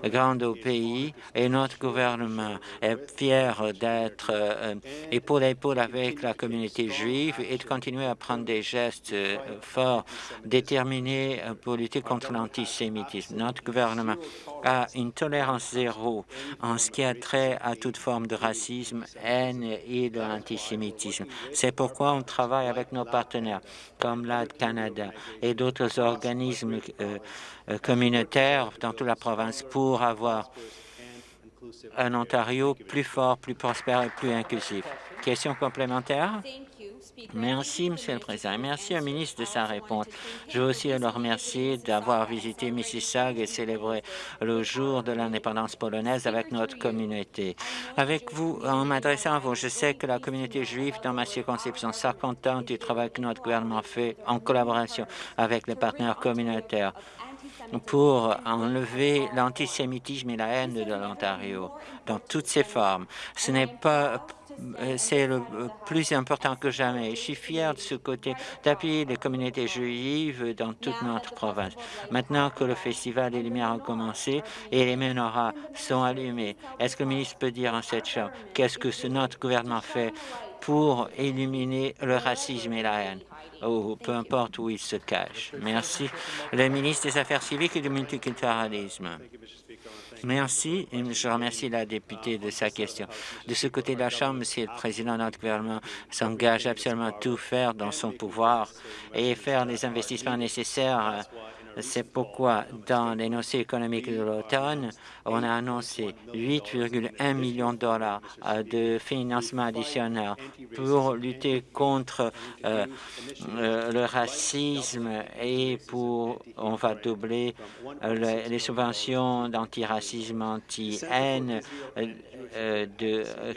grande au pays et notre gouvernement est fier d'être euh, épaule à épaule avec la communauté juive et de continuer à prendre des gestes euh, forts, déterminés pour lutter contre l'antisémitisme. Notre gouvernement a une tolérance zéro en ce qui a trait à toute forme de racisme, haine et de l'antisémitisme. C'est pourquoi on travaille avec nos partenaires comme l'AD Canada et d'autres organismes euh, euh, communautaires dans toute la province pour avoir un Ontario plus fort, plus prospère et plus inclusif. Question complémentaire? Merci, Monsieur le Président. Merci au ministre de sa réponse. Je veux aussi le remercier d'avoir visité Mississauga et célébré le jour de l'indépendance polonaise avec notre communauté. Avec vous, en m'adressant à vous, je sais que la communauté juive dans ma circonscription sera contente du travail que notre gouvernement fait en collaboration avec les partenaires communautaires pour enlever l'antisémitisme et la haine de l'Ontario dans toutes ses formes. Ce n'est pas c'est le plus important que jamais. Je suis fier de ce côté d'appuyer les communautés juives dans toute notre province. Maintenant que le festival des Lumières a commencé et les menorahs sont allumés, est-ce que le ministre peut dire en cette chambre qu'est-ce que notre gouvernement fait pour éliminer le racisme et la haine, ou peu importe où il se cache. Merci. Le ministre des Affaires civiques et du multiculturalisme. Merci et je remercie la députée de sa question. De ce côté de la Chambre, Monsieur le Président, notre gouvernement s'engage absolument à tout faire dans son pouvoir et faire les investissements nécessaires c'est pourquoi, dans l'énoncé économique de l'automne, on a annoncé 8,1 millions de dollars euh, de financement additionnel pour lutter contre euh, euh, le racisme et pour on va doubler les subventions d'antiracisme, anti-haine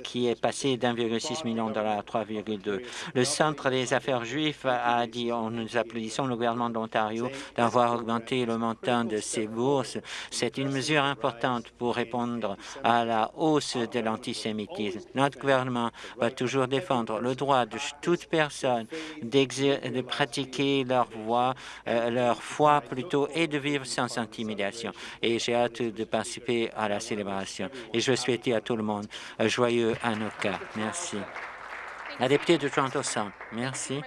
qui est passé d'1,6 million de dollars à 3,2. Le Centre des affaires juives a dit, nous applaudissons le gouvernement d'Ontario d'avoir augmenter le montant de ces bourses. C'est une mesure importante pour répondre à la hausse de l'antisémitisme. Notre gouvernement va toujours défendre le droit de toute personne de pratiquer leur voix, euh, leur foi plutôt, et de vivre sans intimidation. Et j'ai hâte de participer à la célébration. Et je souhaite à tout le monde un joyeux Hanouka. Merci. La députée de Toronto Centre, merci.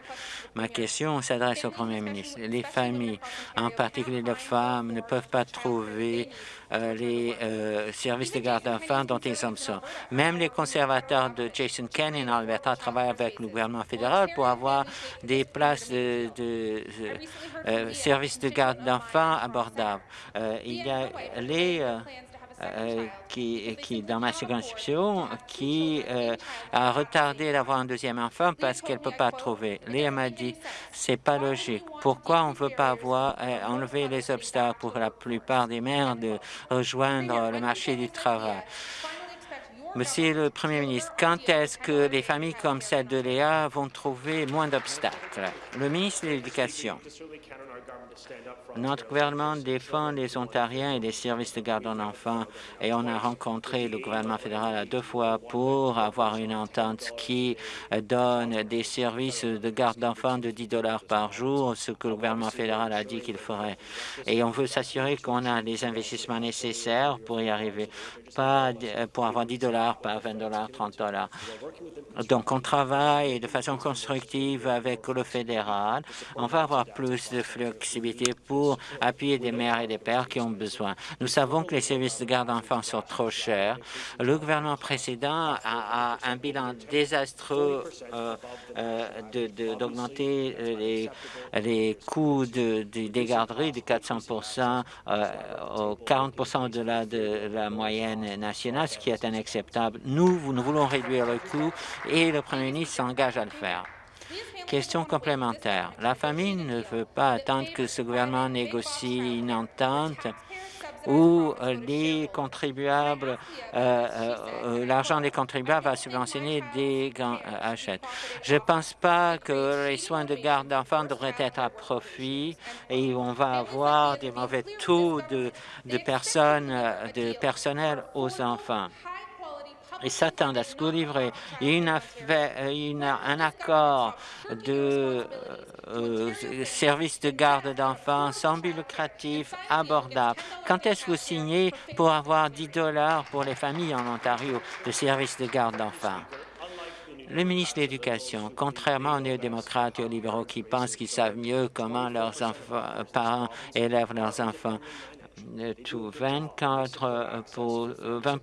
Ma question s'adresse au Premier ministre. Les familles, en particulier les femmes, ne peuvent pas trouver euh, les euh, services de garde d'enfants dont ils ont besoin. Même les conservateurs de Jason Kenney en Alberta travaillent avec le gouvernement fédéral pour avoir des places de, de euh, services de garde d'enfants abordables. il y a les euh, qui, qui, dans ma circonscription, qui euh, a retardé d'avoir un deuxième enfant parce qu'elle ne peut pas trouver. Léa m'a dit, c'est pas logique. Pourquoi on ne veut pas avoir euh, enlever les obstacles pour la plupart des mères de rejoindre le marché du travail? Monsieur le Premier ministre, quand est-ce que les familles comme celle de Léa vont trouver moins d'obstacles? Le ministre de l'Éducation. Notre gouvernement défend les Ontariens et les services de garde d'enfants et on a rencontré le gouvernement fédéral à deux fois pour avoir une entente qui donne des services de garde d'enfants de 10 dollars par jour, ce que le gouvernement fédéral a dit qu'il ferait. Et on veut s'assurer qu'on a les investissements nécessaires pour y arriver, pas pour avoir 10 dollars, pas 20 dollars, 30 dollars. Donc on travaille de façon constructive avec le fédéral. On va avoir plus de flexibilité pour appuyer des mères et des pères qui ont besoin. Nous savons que les services de garde d'enfants sont trop chers. Le gouvernement précédent a, un bilan désastreux euh, euh, d'augmenter les, les coûts de, des garderies de 400 euh, 40 au-delà de la moyenne nationale, ce qui est inacceptable. Nous, nous voulons réduire le coût et le Premier ministre s'engage à le faire. Question complémentaire. La famille ne veut pas attendre que ce gouvernement négocie une entente où les contribuables, euh, euh, l'argent des contribuables va subventionner des grands achats. Je ne pense pas que les soins de garde d'enfants devraient être à profit et on va avoir des mauvais taux de personnes, de personnel aux enfants et s'attendent à ce qu'au livret une, un accord de euh, service de garde d'enfants sans but lucratif abordable. Quand est-ce que vous signez pour avoir 10 dollars pour les familles en Ontario de service de garde d'enfants? Le ministre de l'Éducation, contrairement aux néo-démocrates et aux libéraux qui pensent qu'ils savent mieux comment leurs enfants, parents élèvent leurs enfants, tout 24 pour 20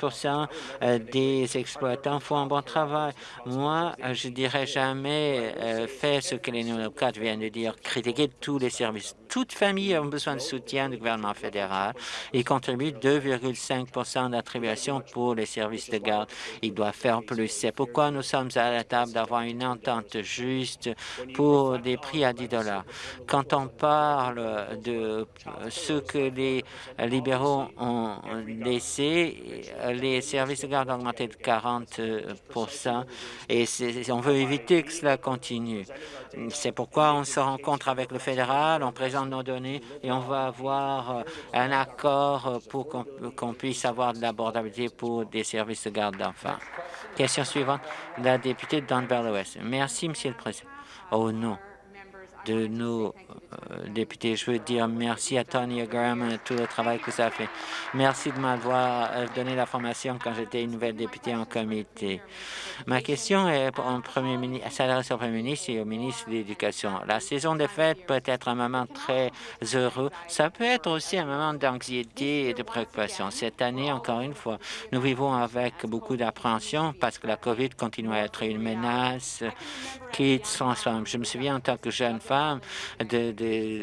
euh, des exploitants font un bon travail. Moi, je dirais jamais euh, faire ce que les néo-démocrates viennent de dire, critiquer tous les services. Toute famille a besoin de soutien du gouvernement fédéral. Il contribue 2,5% d'attribution pour les services de garde. Il doit faire plus. C'est pourquoi nous sommes à la table d'avoir une entente juste pour des prix à 10 dollars. Quand on parle de ce que les libéraux ont laissé les services de garde augmenter de 40% et on veut éviter que cela continue. C'est pourquoi on se rencontre avec le fédéral, on présente nos données et on va avoir un accord pour qu'on puisse avoir de l'abordabilité pour des services de garde d'enfants. Question suivante, la députée de Dunbar West. Merci, Monsieur le Président. Oh non de nos euh, députés. Je veux dire merci à Tony Graham et tout le travail que ça a fait. Merci de m'avoir euh, donné la formation quand j'étais une nouvelle députée en comité. Ma question est Premier ministre, s'adresse au Premier ministre et au ministre de l'Éducation. La saison des fêtes peut être un moment très heureux. Ça peut être aussi un moment d'anxiété et de préoccupation. Cette année, encore une fois, nous vivons avec beaucoup d'appréhension parce que la COVID continue à être une menace qui se transforme. Je me souviens en tant que jeune femme de,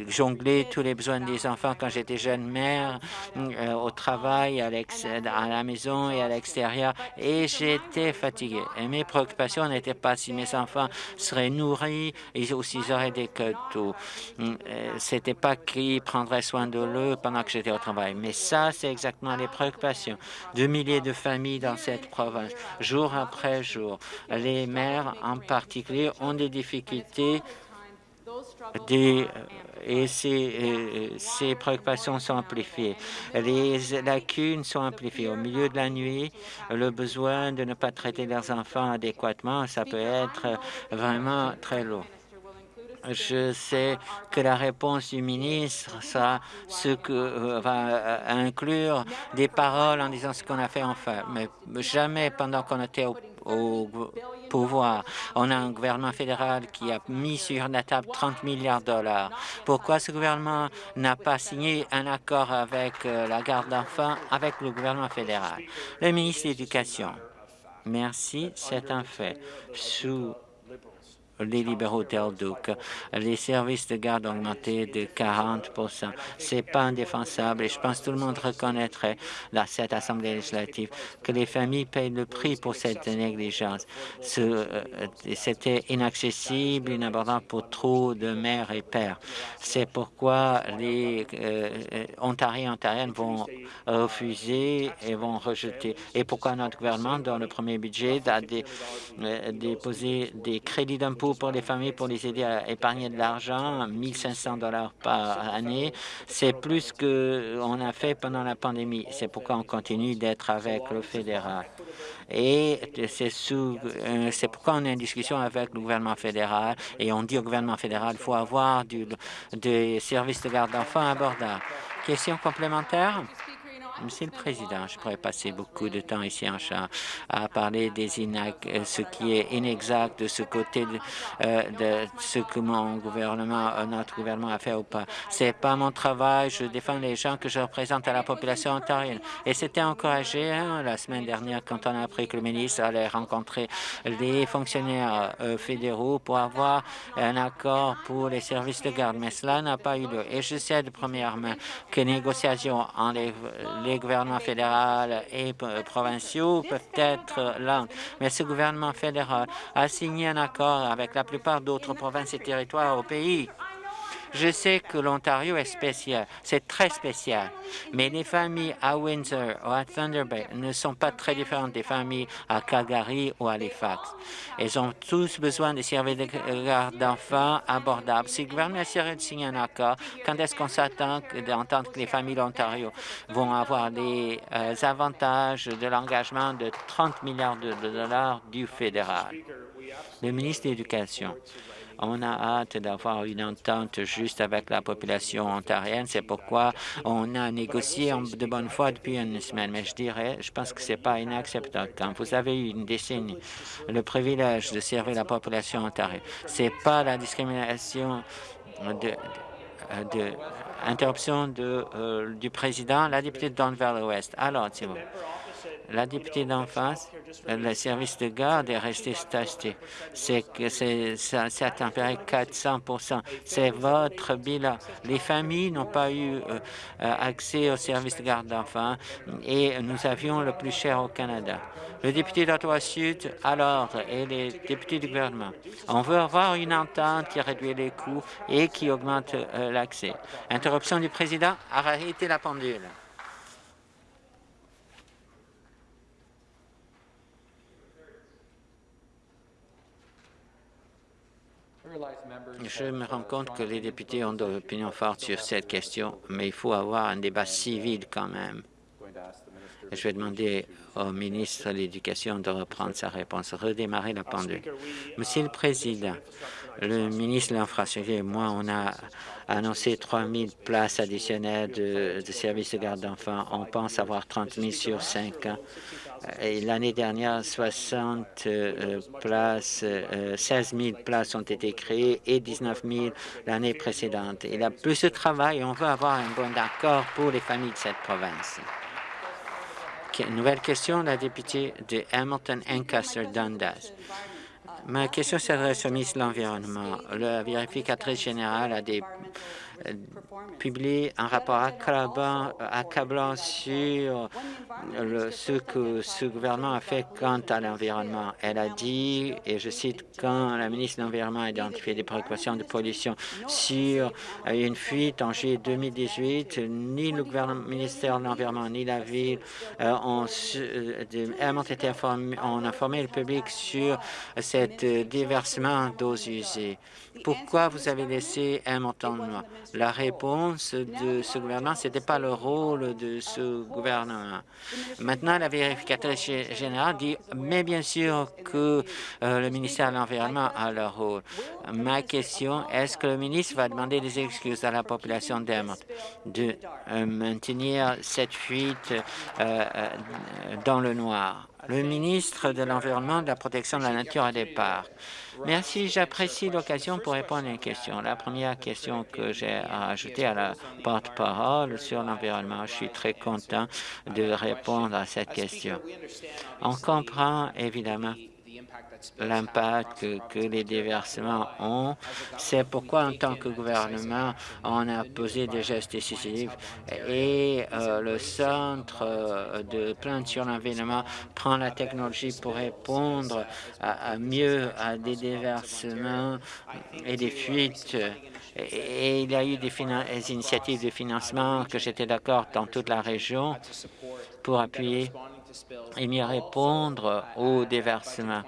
jongler tous les besoins des enfants quand j'étais jeune mère, euh, au travail, à, la maison et à l'extérieur. Et j'étais fatiguée. Et mes préoccupations n'étaient pas si mes enfants seraient nourris et aussi ils auraient des cadeaux. Euh, c'était pas qui prendrait soin de eux pendant que j'étais au travail. Mais ça, c'est exactement les préoccupations de milliers de familles dans cette province, jour après jour. Les mères, en particulier, ont des difficultés des, et ces, ces, préoccupations sont amplifiées. Les lacunes sont amplifiées. Au milieu de la nuit, le besoin de ne pas traiter leurs enfants adéquatement, ça peut être vraiment très lourd. Je sais que la réponse du ministre sera ce que euh, va euh, inclure des paroles en disant ce qu'on a fait enfin, mais jamais pendant qu'on était au au pouvoir. On a un gouvernement fédéral qui a mis sur la table 30 milliards de dollars. Pourquoi ce gouvernement n'a pas signé un accord avec euh, la garde d'enfants avec le gouvernement fédéral? Le ministre de l'Éducation. Merci, c'est un fait. Sous les libéraux d'Elduc. Les services de garde ont augmenté de 40% C'est pas indéfensable et je pense que tout le monde reconnaîtrait dans cette Assemblée législative que les familles payent le prix pour cette négligence. Euh, c'était inaccessible, inabordable pour trop de mères et pères. C'est pourquoi les euh, Ontariens et Ontariennes vont refuser et vont rejeter. Et pourquoi notre gouvernement, dans le premier budget, a euh, déposé des crédits d'impôt pour les familles pour les aider à épargner de l'argent, 1500 dollars par année. C'est plus qu'on a fait pendant la pandémie. C'est pourquoi on continue d'être avec le fédéral. Et euh, c'est pourquoi on est en discussion avec le gouvernement fédéral et on dit au gouvernement fédéral qu'il faut avoir des services de garde d'enfants abordables. Question complémentaire? Monsieur le Président, je pourrais passer beaucoup de temps ici en chat à parler des euh, ce qui est inexact de ce côté de, euh, ce que mon gouvernement, euh, notre gouvernement a fait ou pas. C'est pas mon travail. Je défends les gens que je représente à la population ontarienne. Et c'était encouragé hein, la semaine dernière quand on a appris que le ministre allait rencontrer les fonctionnaires fédéraux pour avoir un accord pour les services de garde. Mais cela n'a pas eu lieu. Et je sais de première main que négociations en les gouvernements fédéraux et provinciaux peuvent être lents, mais ce gouvernement fédéral a signé un accord avec la plupart d'autres provinces et territoires au pays je sais que l'Ontario est spécial, c'est très spécial, mais les familles à Windsor ou à Thunder Bay ne sont pas très différentes des familles à Calgary ou à Halifax. Elles ont tous besoin de services de garde d'enfants abordables. Si le gouvernement essaierait de signer un accord, quand est-ce qu'on s'attend d'entendre que les familles d'Ontario vont avoir les euh, avantages de l'engagement de 30 milliards de dollars du fédéral? Le ministre de l'Éducation. On a hâte d'avoir une entente juste avec la population ontarienne. C'est pourquoi on a négocié de bonne foi depuis une semaine. Mais je dirais, je pense que ce n'est pas inacceptable. Quand vous avez eu une décennie le privilège de servir la population ontarienne, ce n'est pas la discrimination de, interruption euh, du président, la députée de Don-Valley-Ouest. Alors, c'est vous. La députée d'en face, le service de garde est resté statique. C'est ça, ça a tempéré 400 C'est votre bilan. Les familles n'ont pas eu euh, euh, accès au service de garde d'enfants et nous avions le plus cher au Canada. Le député d'Ottawa-Sud à l'ordre et les députés du gouvernement. On veut avoir une entente qui réduit les coûts et qui augmente euh, l'accès. Interruption du président. Arrêtez la pendule. Je me rends compte que les députés ont de l'opinion forte sur cette question, mais il faut avoir un débat civil quand même. Je vais demander au ministre de l'Éducation de reprendre sa réponse, redémarrer la pendule. Monsieur le Président, le ministre de l'Infrastructure et moi, on a annoncé 3 000 places additionnelles de, de services de garde d'enfants. On pense avoir 30 000 sur 5 ans. L'année dernière, 60 euh, places, 16 euh, 000 places ont été créées et 19 000 l'année précédente. Il y a plus de travail et on veut avoir un bon accord pour les familles de cette province. Nouvelle question, la députée de Hamilton-Ancaster-Dundas. Ma question s'adresse au ministre de l'Environnement. La vérificatrice générale a des publié un rapport accablant, sur le, ce que ce gouvernement a fait quant à l'environnement. Elle a dit, et je cite, quand la ministre de l'Environnement a identifié des préoccupations de pollution sur une fuite en juillet 2018, ni le ministère de l'Environnement ni la ville euh, ont, euh, été ont informé le public sur cet déversement d'eau usées. Pourquoi vous avez laissé un montant noir? La réponse de ce gouvernement, ce n'était pas le rôle de ce gouvernement. Maintenant, la vérificatrice générale dit, mais bien sûr que euh, le ministère de l'Environnement a le rôle. Ma question, est-ce que le ministre va demander des excuses à la population d'Hermont de euh, maintenir cette fuite euh, dans le noir? Le ministre de l'Environnement, de la Protection de la Nature et des Parcs. Merci, j'apprécie l'occasion pour répondre à une question. La première question que j'ai à ajouter à la porte-parole sur l'environnement, je suis très content de répondre à cette question. On comprend évidemment l'impact que, les déversements ont. C'est pourquoi, en tant que gouvernement, on a posé des gestes décisifs et euh, le Centre euh, de plainte sur l'environnement prend la technologie pour répondre à, mieux à des déversements et des fuites. Et, il y a eu des, des initiatives de financement que j'étais d'accord dans toute la région pour appuyer et mieux répondre aux déversements.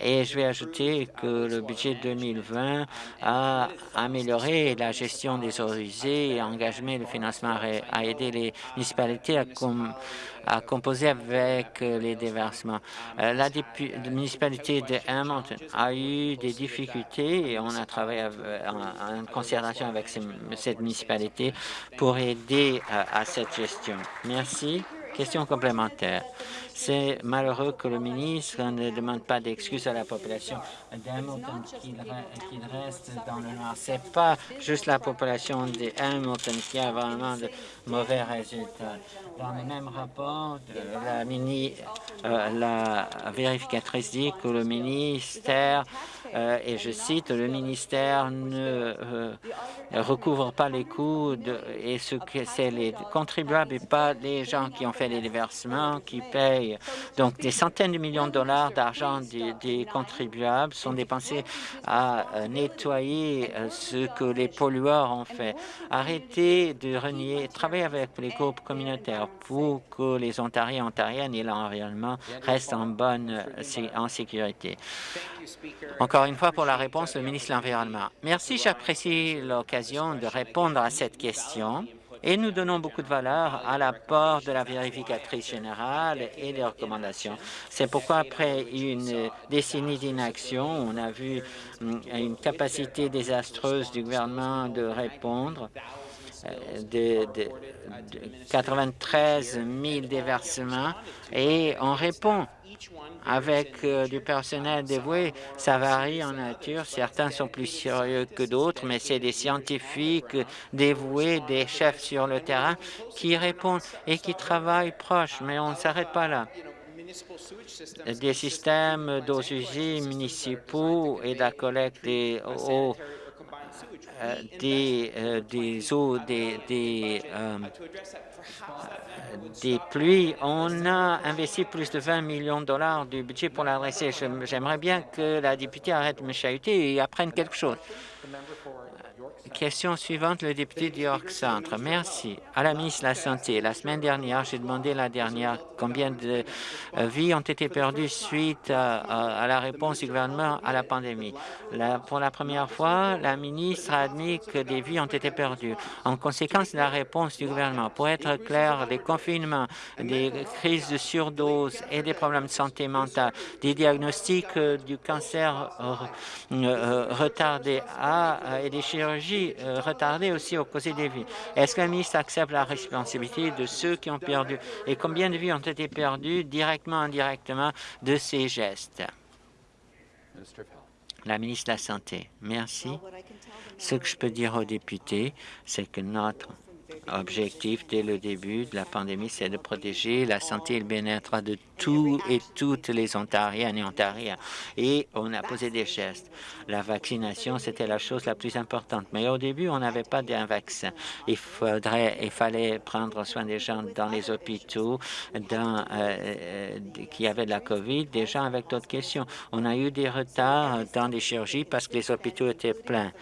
Et je vais ajouter que le budget 2020 a amélioré la gestion des eaux usées et engagé le financement à aider les municipalités à, composer avec les déversements. Euh, la, municipalité de Hamilton a eu des difficultés et on a travaillé en, concertation avec cette municipalité pour aider à cette gestion. Merci. Question complémentaire. C'est malheureux que le ministre ne demande pas d'excuses à la population d'Hamilton qu'il reste dans le noir. Ce n'est pas juste la population d'Hamilton qui a vraiment de mauvais résultats. Dans le même rapport, la, mini, euh, la vérificatrice dit que le ministère, euh, et je cite, le ministère ne euh, recouvre pas les coûts de, et ce que c'est les contribuables et pas les gens qui ont fait les versements qui payent. Donc des centaines de millions de dollars d'argent des, contribuables sont dépensés à nettoyer ce que les pollueurs ont fait. Arrêtez de renier, travaillez avec les groupes communautaires pour que les Ontariens, Ontariennes et l'environnement restent en bonne en sécurité. Encore une fois, pour la réponse, le ministre de l'Environnement. Merci, j'apprécie l'occasion de répondre à cette question et nous donnons beaucoup de valeur à l'apport de la vérificatrice générale et des recommandations. C'est pourquoi, après une décennie d'inaction, on a vu hum, une capacité désastreuse du gouvernement de répondre de, 93 000 déversements et on répond avec euh, du personnel dévoué. Ça varie en nature. Certains sont plus sérieux que d'autres, mais c'est des scientifiques dévoués, des chefs sur le terrain qui répondent et qui travaillent proches. Mais on ne s'arrête pas là des systèmes d'eau usées municipaux et de la collecte des eaux euh, des, euh, des eaux, des, des, euh, des pluies. On a investi plus de 20 millions de dollars du budget pour l'adresser. J'aimerais bien que la députée arrête de me chahuter et apprenne quelque chose. Question suivante, le député du York Centre. Merci. À la ministre de la Santé, la semaine dernière, j'ai demandé la dernière combien de euh, vies ont été perdues suite à, la réponse du gouvernement à la pandémie. pour la première fois, la ministre a admis que des vies ont été perdues. En conséquence de la réponse du gouvernement, pour être clair, des confinements, des crises de surdose et des problèmes de santé mentale, des diagnostics euh, du cancer euh, retardés ah, et des chirurgies euh, retardé aussi au causes des vies. Est-ce que la ministre accepte la responsabilité de ceux qui ont perdu? Et combien de vies ont été perdues directement, indirectement de ces gestes? La ministre de la Santé. Merci. Ce que je peux dire aux députés, c'est que notre objectif dès le début de la pandémie, c'est de protéger la santé et le bien-être de tous et toutes les Ontariennes et Ontariens. Et on a posé des gestes. La vaccination, c'était la chose la plus importante. Mais au début, on n'avait pas d'un vaccin. Il faudrait, il fallait prendre soin des gens dans les hôpitaux, dans, euh, euh, qui avaient de la COVID, des gens avec d'autres questions. On a eu des retards dans les chirurgies parce que les hôpitaux étaient pleins.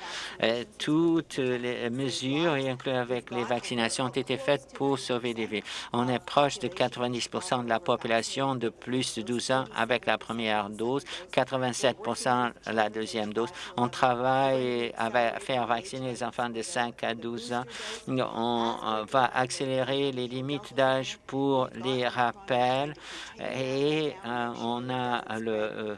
Euh, toutes les mesures, y inclus avec les vaccinations, ont été faites pour sauver des vies. On est proche de 90% de la population de plus de 12 ans avec la première dose, 87% la deuxième dose. On travaille à faire vacciner les enfants de 5 à 12 ans. On va accélérer les limites d'âge pour les rappels et euh, on a le euh,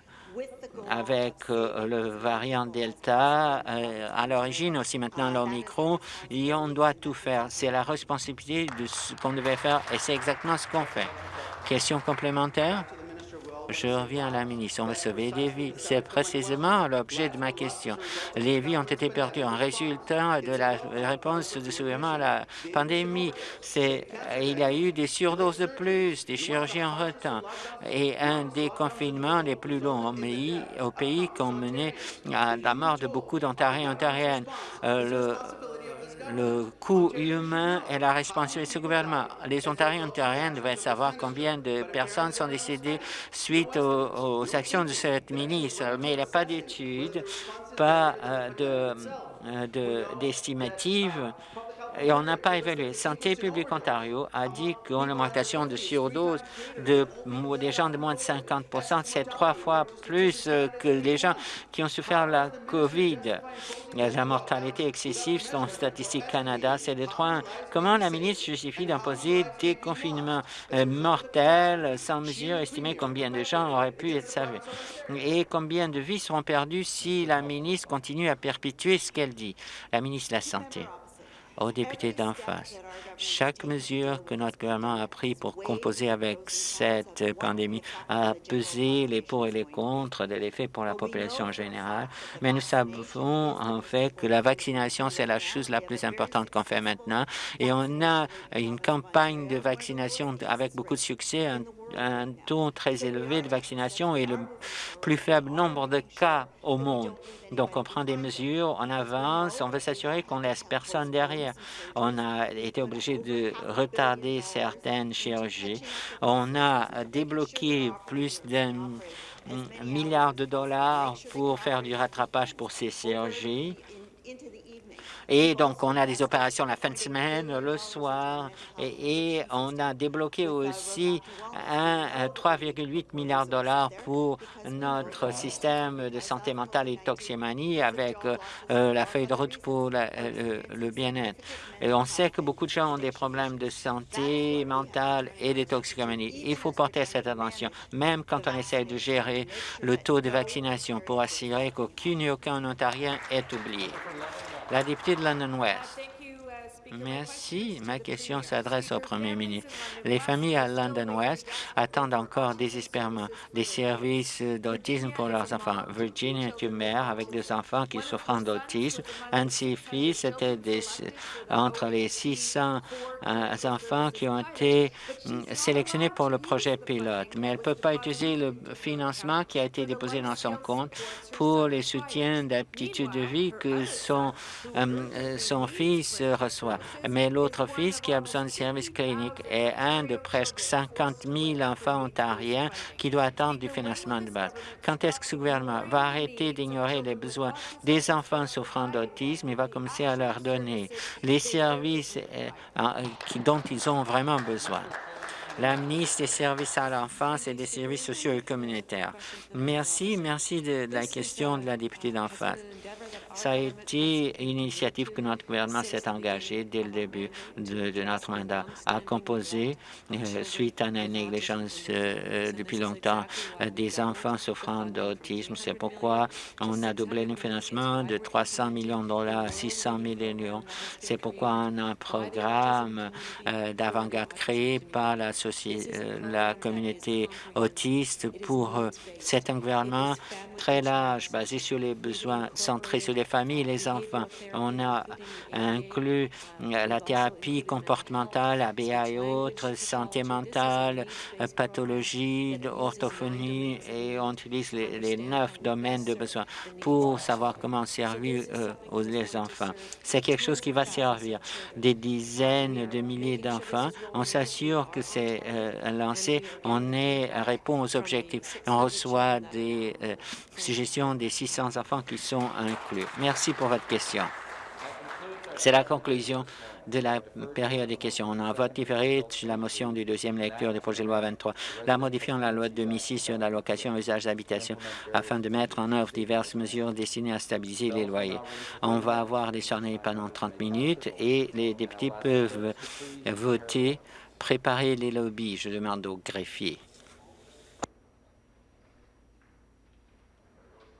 avec euh, le variant Delta, à l'origine aussi maintenant l'Omicron, et on doit tout faire. C'est la responsabilité de ce qu'on devait faire et c'est exactement ce qu'on fait. Question complémentaire? Je reviens à la ministre. On va sauver des vies. C'est précisément l'objet de ma question. Les vies ont été perdues en résultat de la réponse du gouvernement à la pandémie. Il y a eu des surdoses de plus, des chirurgies en retard et un des confinements les plus longs au pays, au pays qui ont mené à la mort de beaucoup d'Ontariens et Ontariennes. Euh, le coût humain et la responsabilité du gouvernement. Les Ontariens et Ontariennes devraient savoir combien de personnes sont décédées suite aux, actions de cette ministre, mais il n'y a pas d'études, pas euh, d'estimative de, et on n'a pas évalué. Santé publique Ontario a dit qu'une augmentation de surdose de, des gens de moins de 50 c'est trois fois plus euh, que les gens qui ont souffert de la COVID. La mortalité excessive, selon Statistique Canada, c'est de 3 Comment la ministre justifie d'imposer des confinements euh, mortels sans mesure, estimer combien de gens auraient pu être sauvés et combien de vies seront perdues si la ministre continue à perpétuer ce qu'elle dit, la ministre de la Santé aux députés d'en face. Chaque mesure que notre gouvernement a prise pour composer avec cette pandémie a pesé les pour et les contre de l'effet pour la population générale, mais nous savons en fait que la vaccination, c'est la chose la plus importante qu'on fait maintenant et on a une campagne de vaccination avec beaucoup de succès, un taux très élevé de vaccination et le plus faible nombre de cas au monde. Donc, on prend des mesures, on avance, on veut s'assurer qu'on laisse personne derrière. On a été obligé de retarder certaines chirurgies. On a débloqué plus d'un milliard de dollars pour faire du rattrapage pour ces chirurgies. Et donc, on a des opérations la fin de semaine, le soir, et, on a débloqué aussi un 3,8 milliards de dollars pour notre système de santé mentale et toxicomanie avec euh, la feuille de route pour euh, le bien-être. Et on sait que beaucoup de gens ont des problèmes de santé mentale et de toxicomanie. Il faut porter cette attention, même quand on essaie de gérer le taux de vaccination pour assurer qu'aucun et aucun Ontarien est oublié. La députée de London West. Merci. Ma question s'adresse au premier ministre. Les familles à London West attendent encore désespérément des services d'autisme pour leurs enfants. Virginia est une mère avec deux enfants qui souffrent d'autisme. Un de ses fils était entre les 600 euh, enfants qui ont été hum, sélectionnés pour le projet pilote, mais elle ne peut pas utiliser le financement qui a été déposé dans son compte pour les soutiens d'aptitude de vie que son, hum, euh, son fils reçoit mais l'autre fils qui a besoin de services cliniques est un de presque 50 000 enfants ontariens qui doit attendre du financement de base. Quand est-ce que ce gouvernement va arrêter d'ignorer les besoins des enfants souffrant d'autisme? Et va commencer à leur donner les services euh, dont ils ont vraiment besoin? la ministre des services à l'enfance et des services sociaux et communautaires. Merci, merci de, la question de la députée d'en face. Ça a été une initiative que notre gouvernement s'est engagé dès le début de, notre mandat à composer, euh, suite à une négligence euh, euh, depuis longtemps, des enfants souffrant d'autisme. C'est pourquoi on a doublé le financement de 300 millions de dollars à 600 millions. C'est pourquoi on a un programme d'avant-garde créé par la, la communauté autiste pour cet gouvernement très large, basé sur les besoins centrés sur les familles et les enfants. On a inclus euh, la thérapie comportementale, ABA et autres, santé mentale, euh, pathologie, orthophonie, et on utilise les, neuf domaines de besoin pour savoir comment servir euh, les enfants. C'est quelque chose qui va servir des dizaines de milliers d'enfants. On s'assure que c'est lancé, on répond aux objectifs. On reçoit des suggestions des 600 enfants qui sont inclus. Merci pour votre question. C'est la conclusion de la période des questions. On a vote différé sur la motion du deuxième lecture du projet de loi 23, la modifiant la loi de 2006 sur l'allocation usage d'habitation afin de mettre en œuvre diverses mesures destinées à stabiliser les loyers. On va avoir des sonneries pendant 30 minutes et les députés peuvent voter, préparer les lobbies. Je demande au greffier.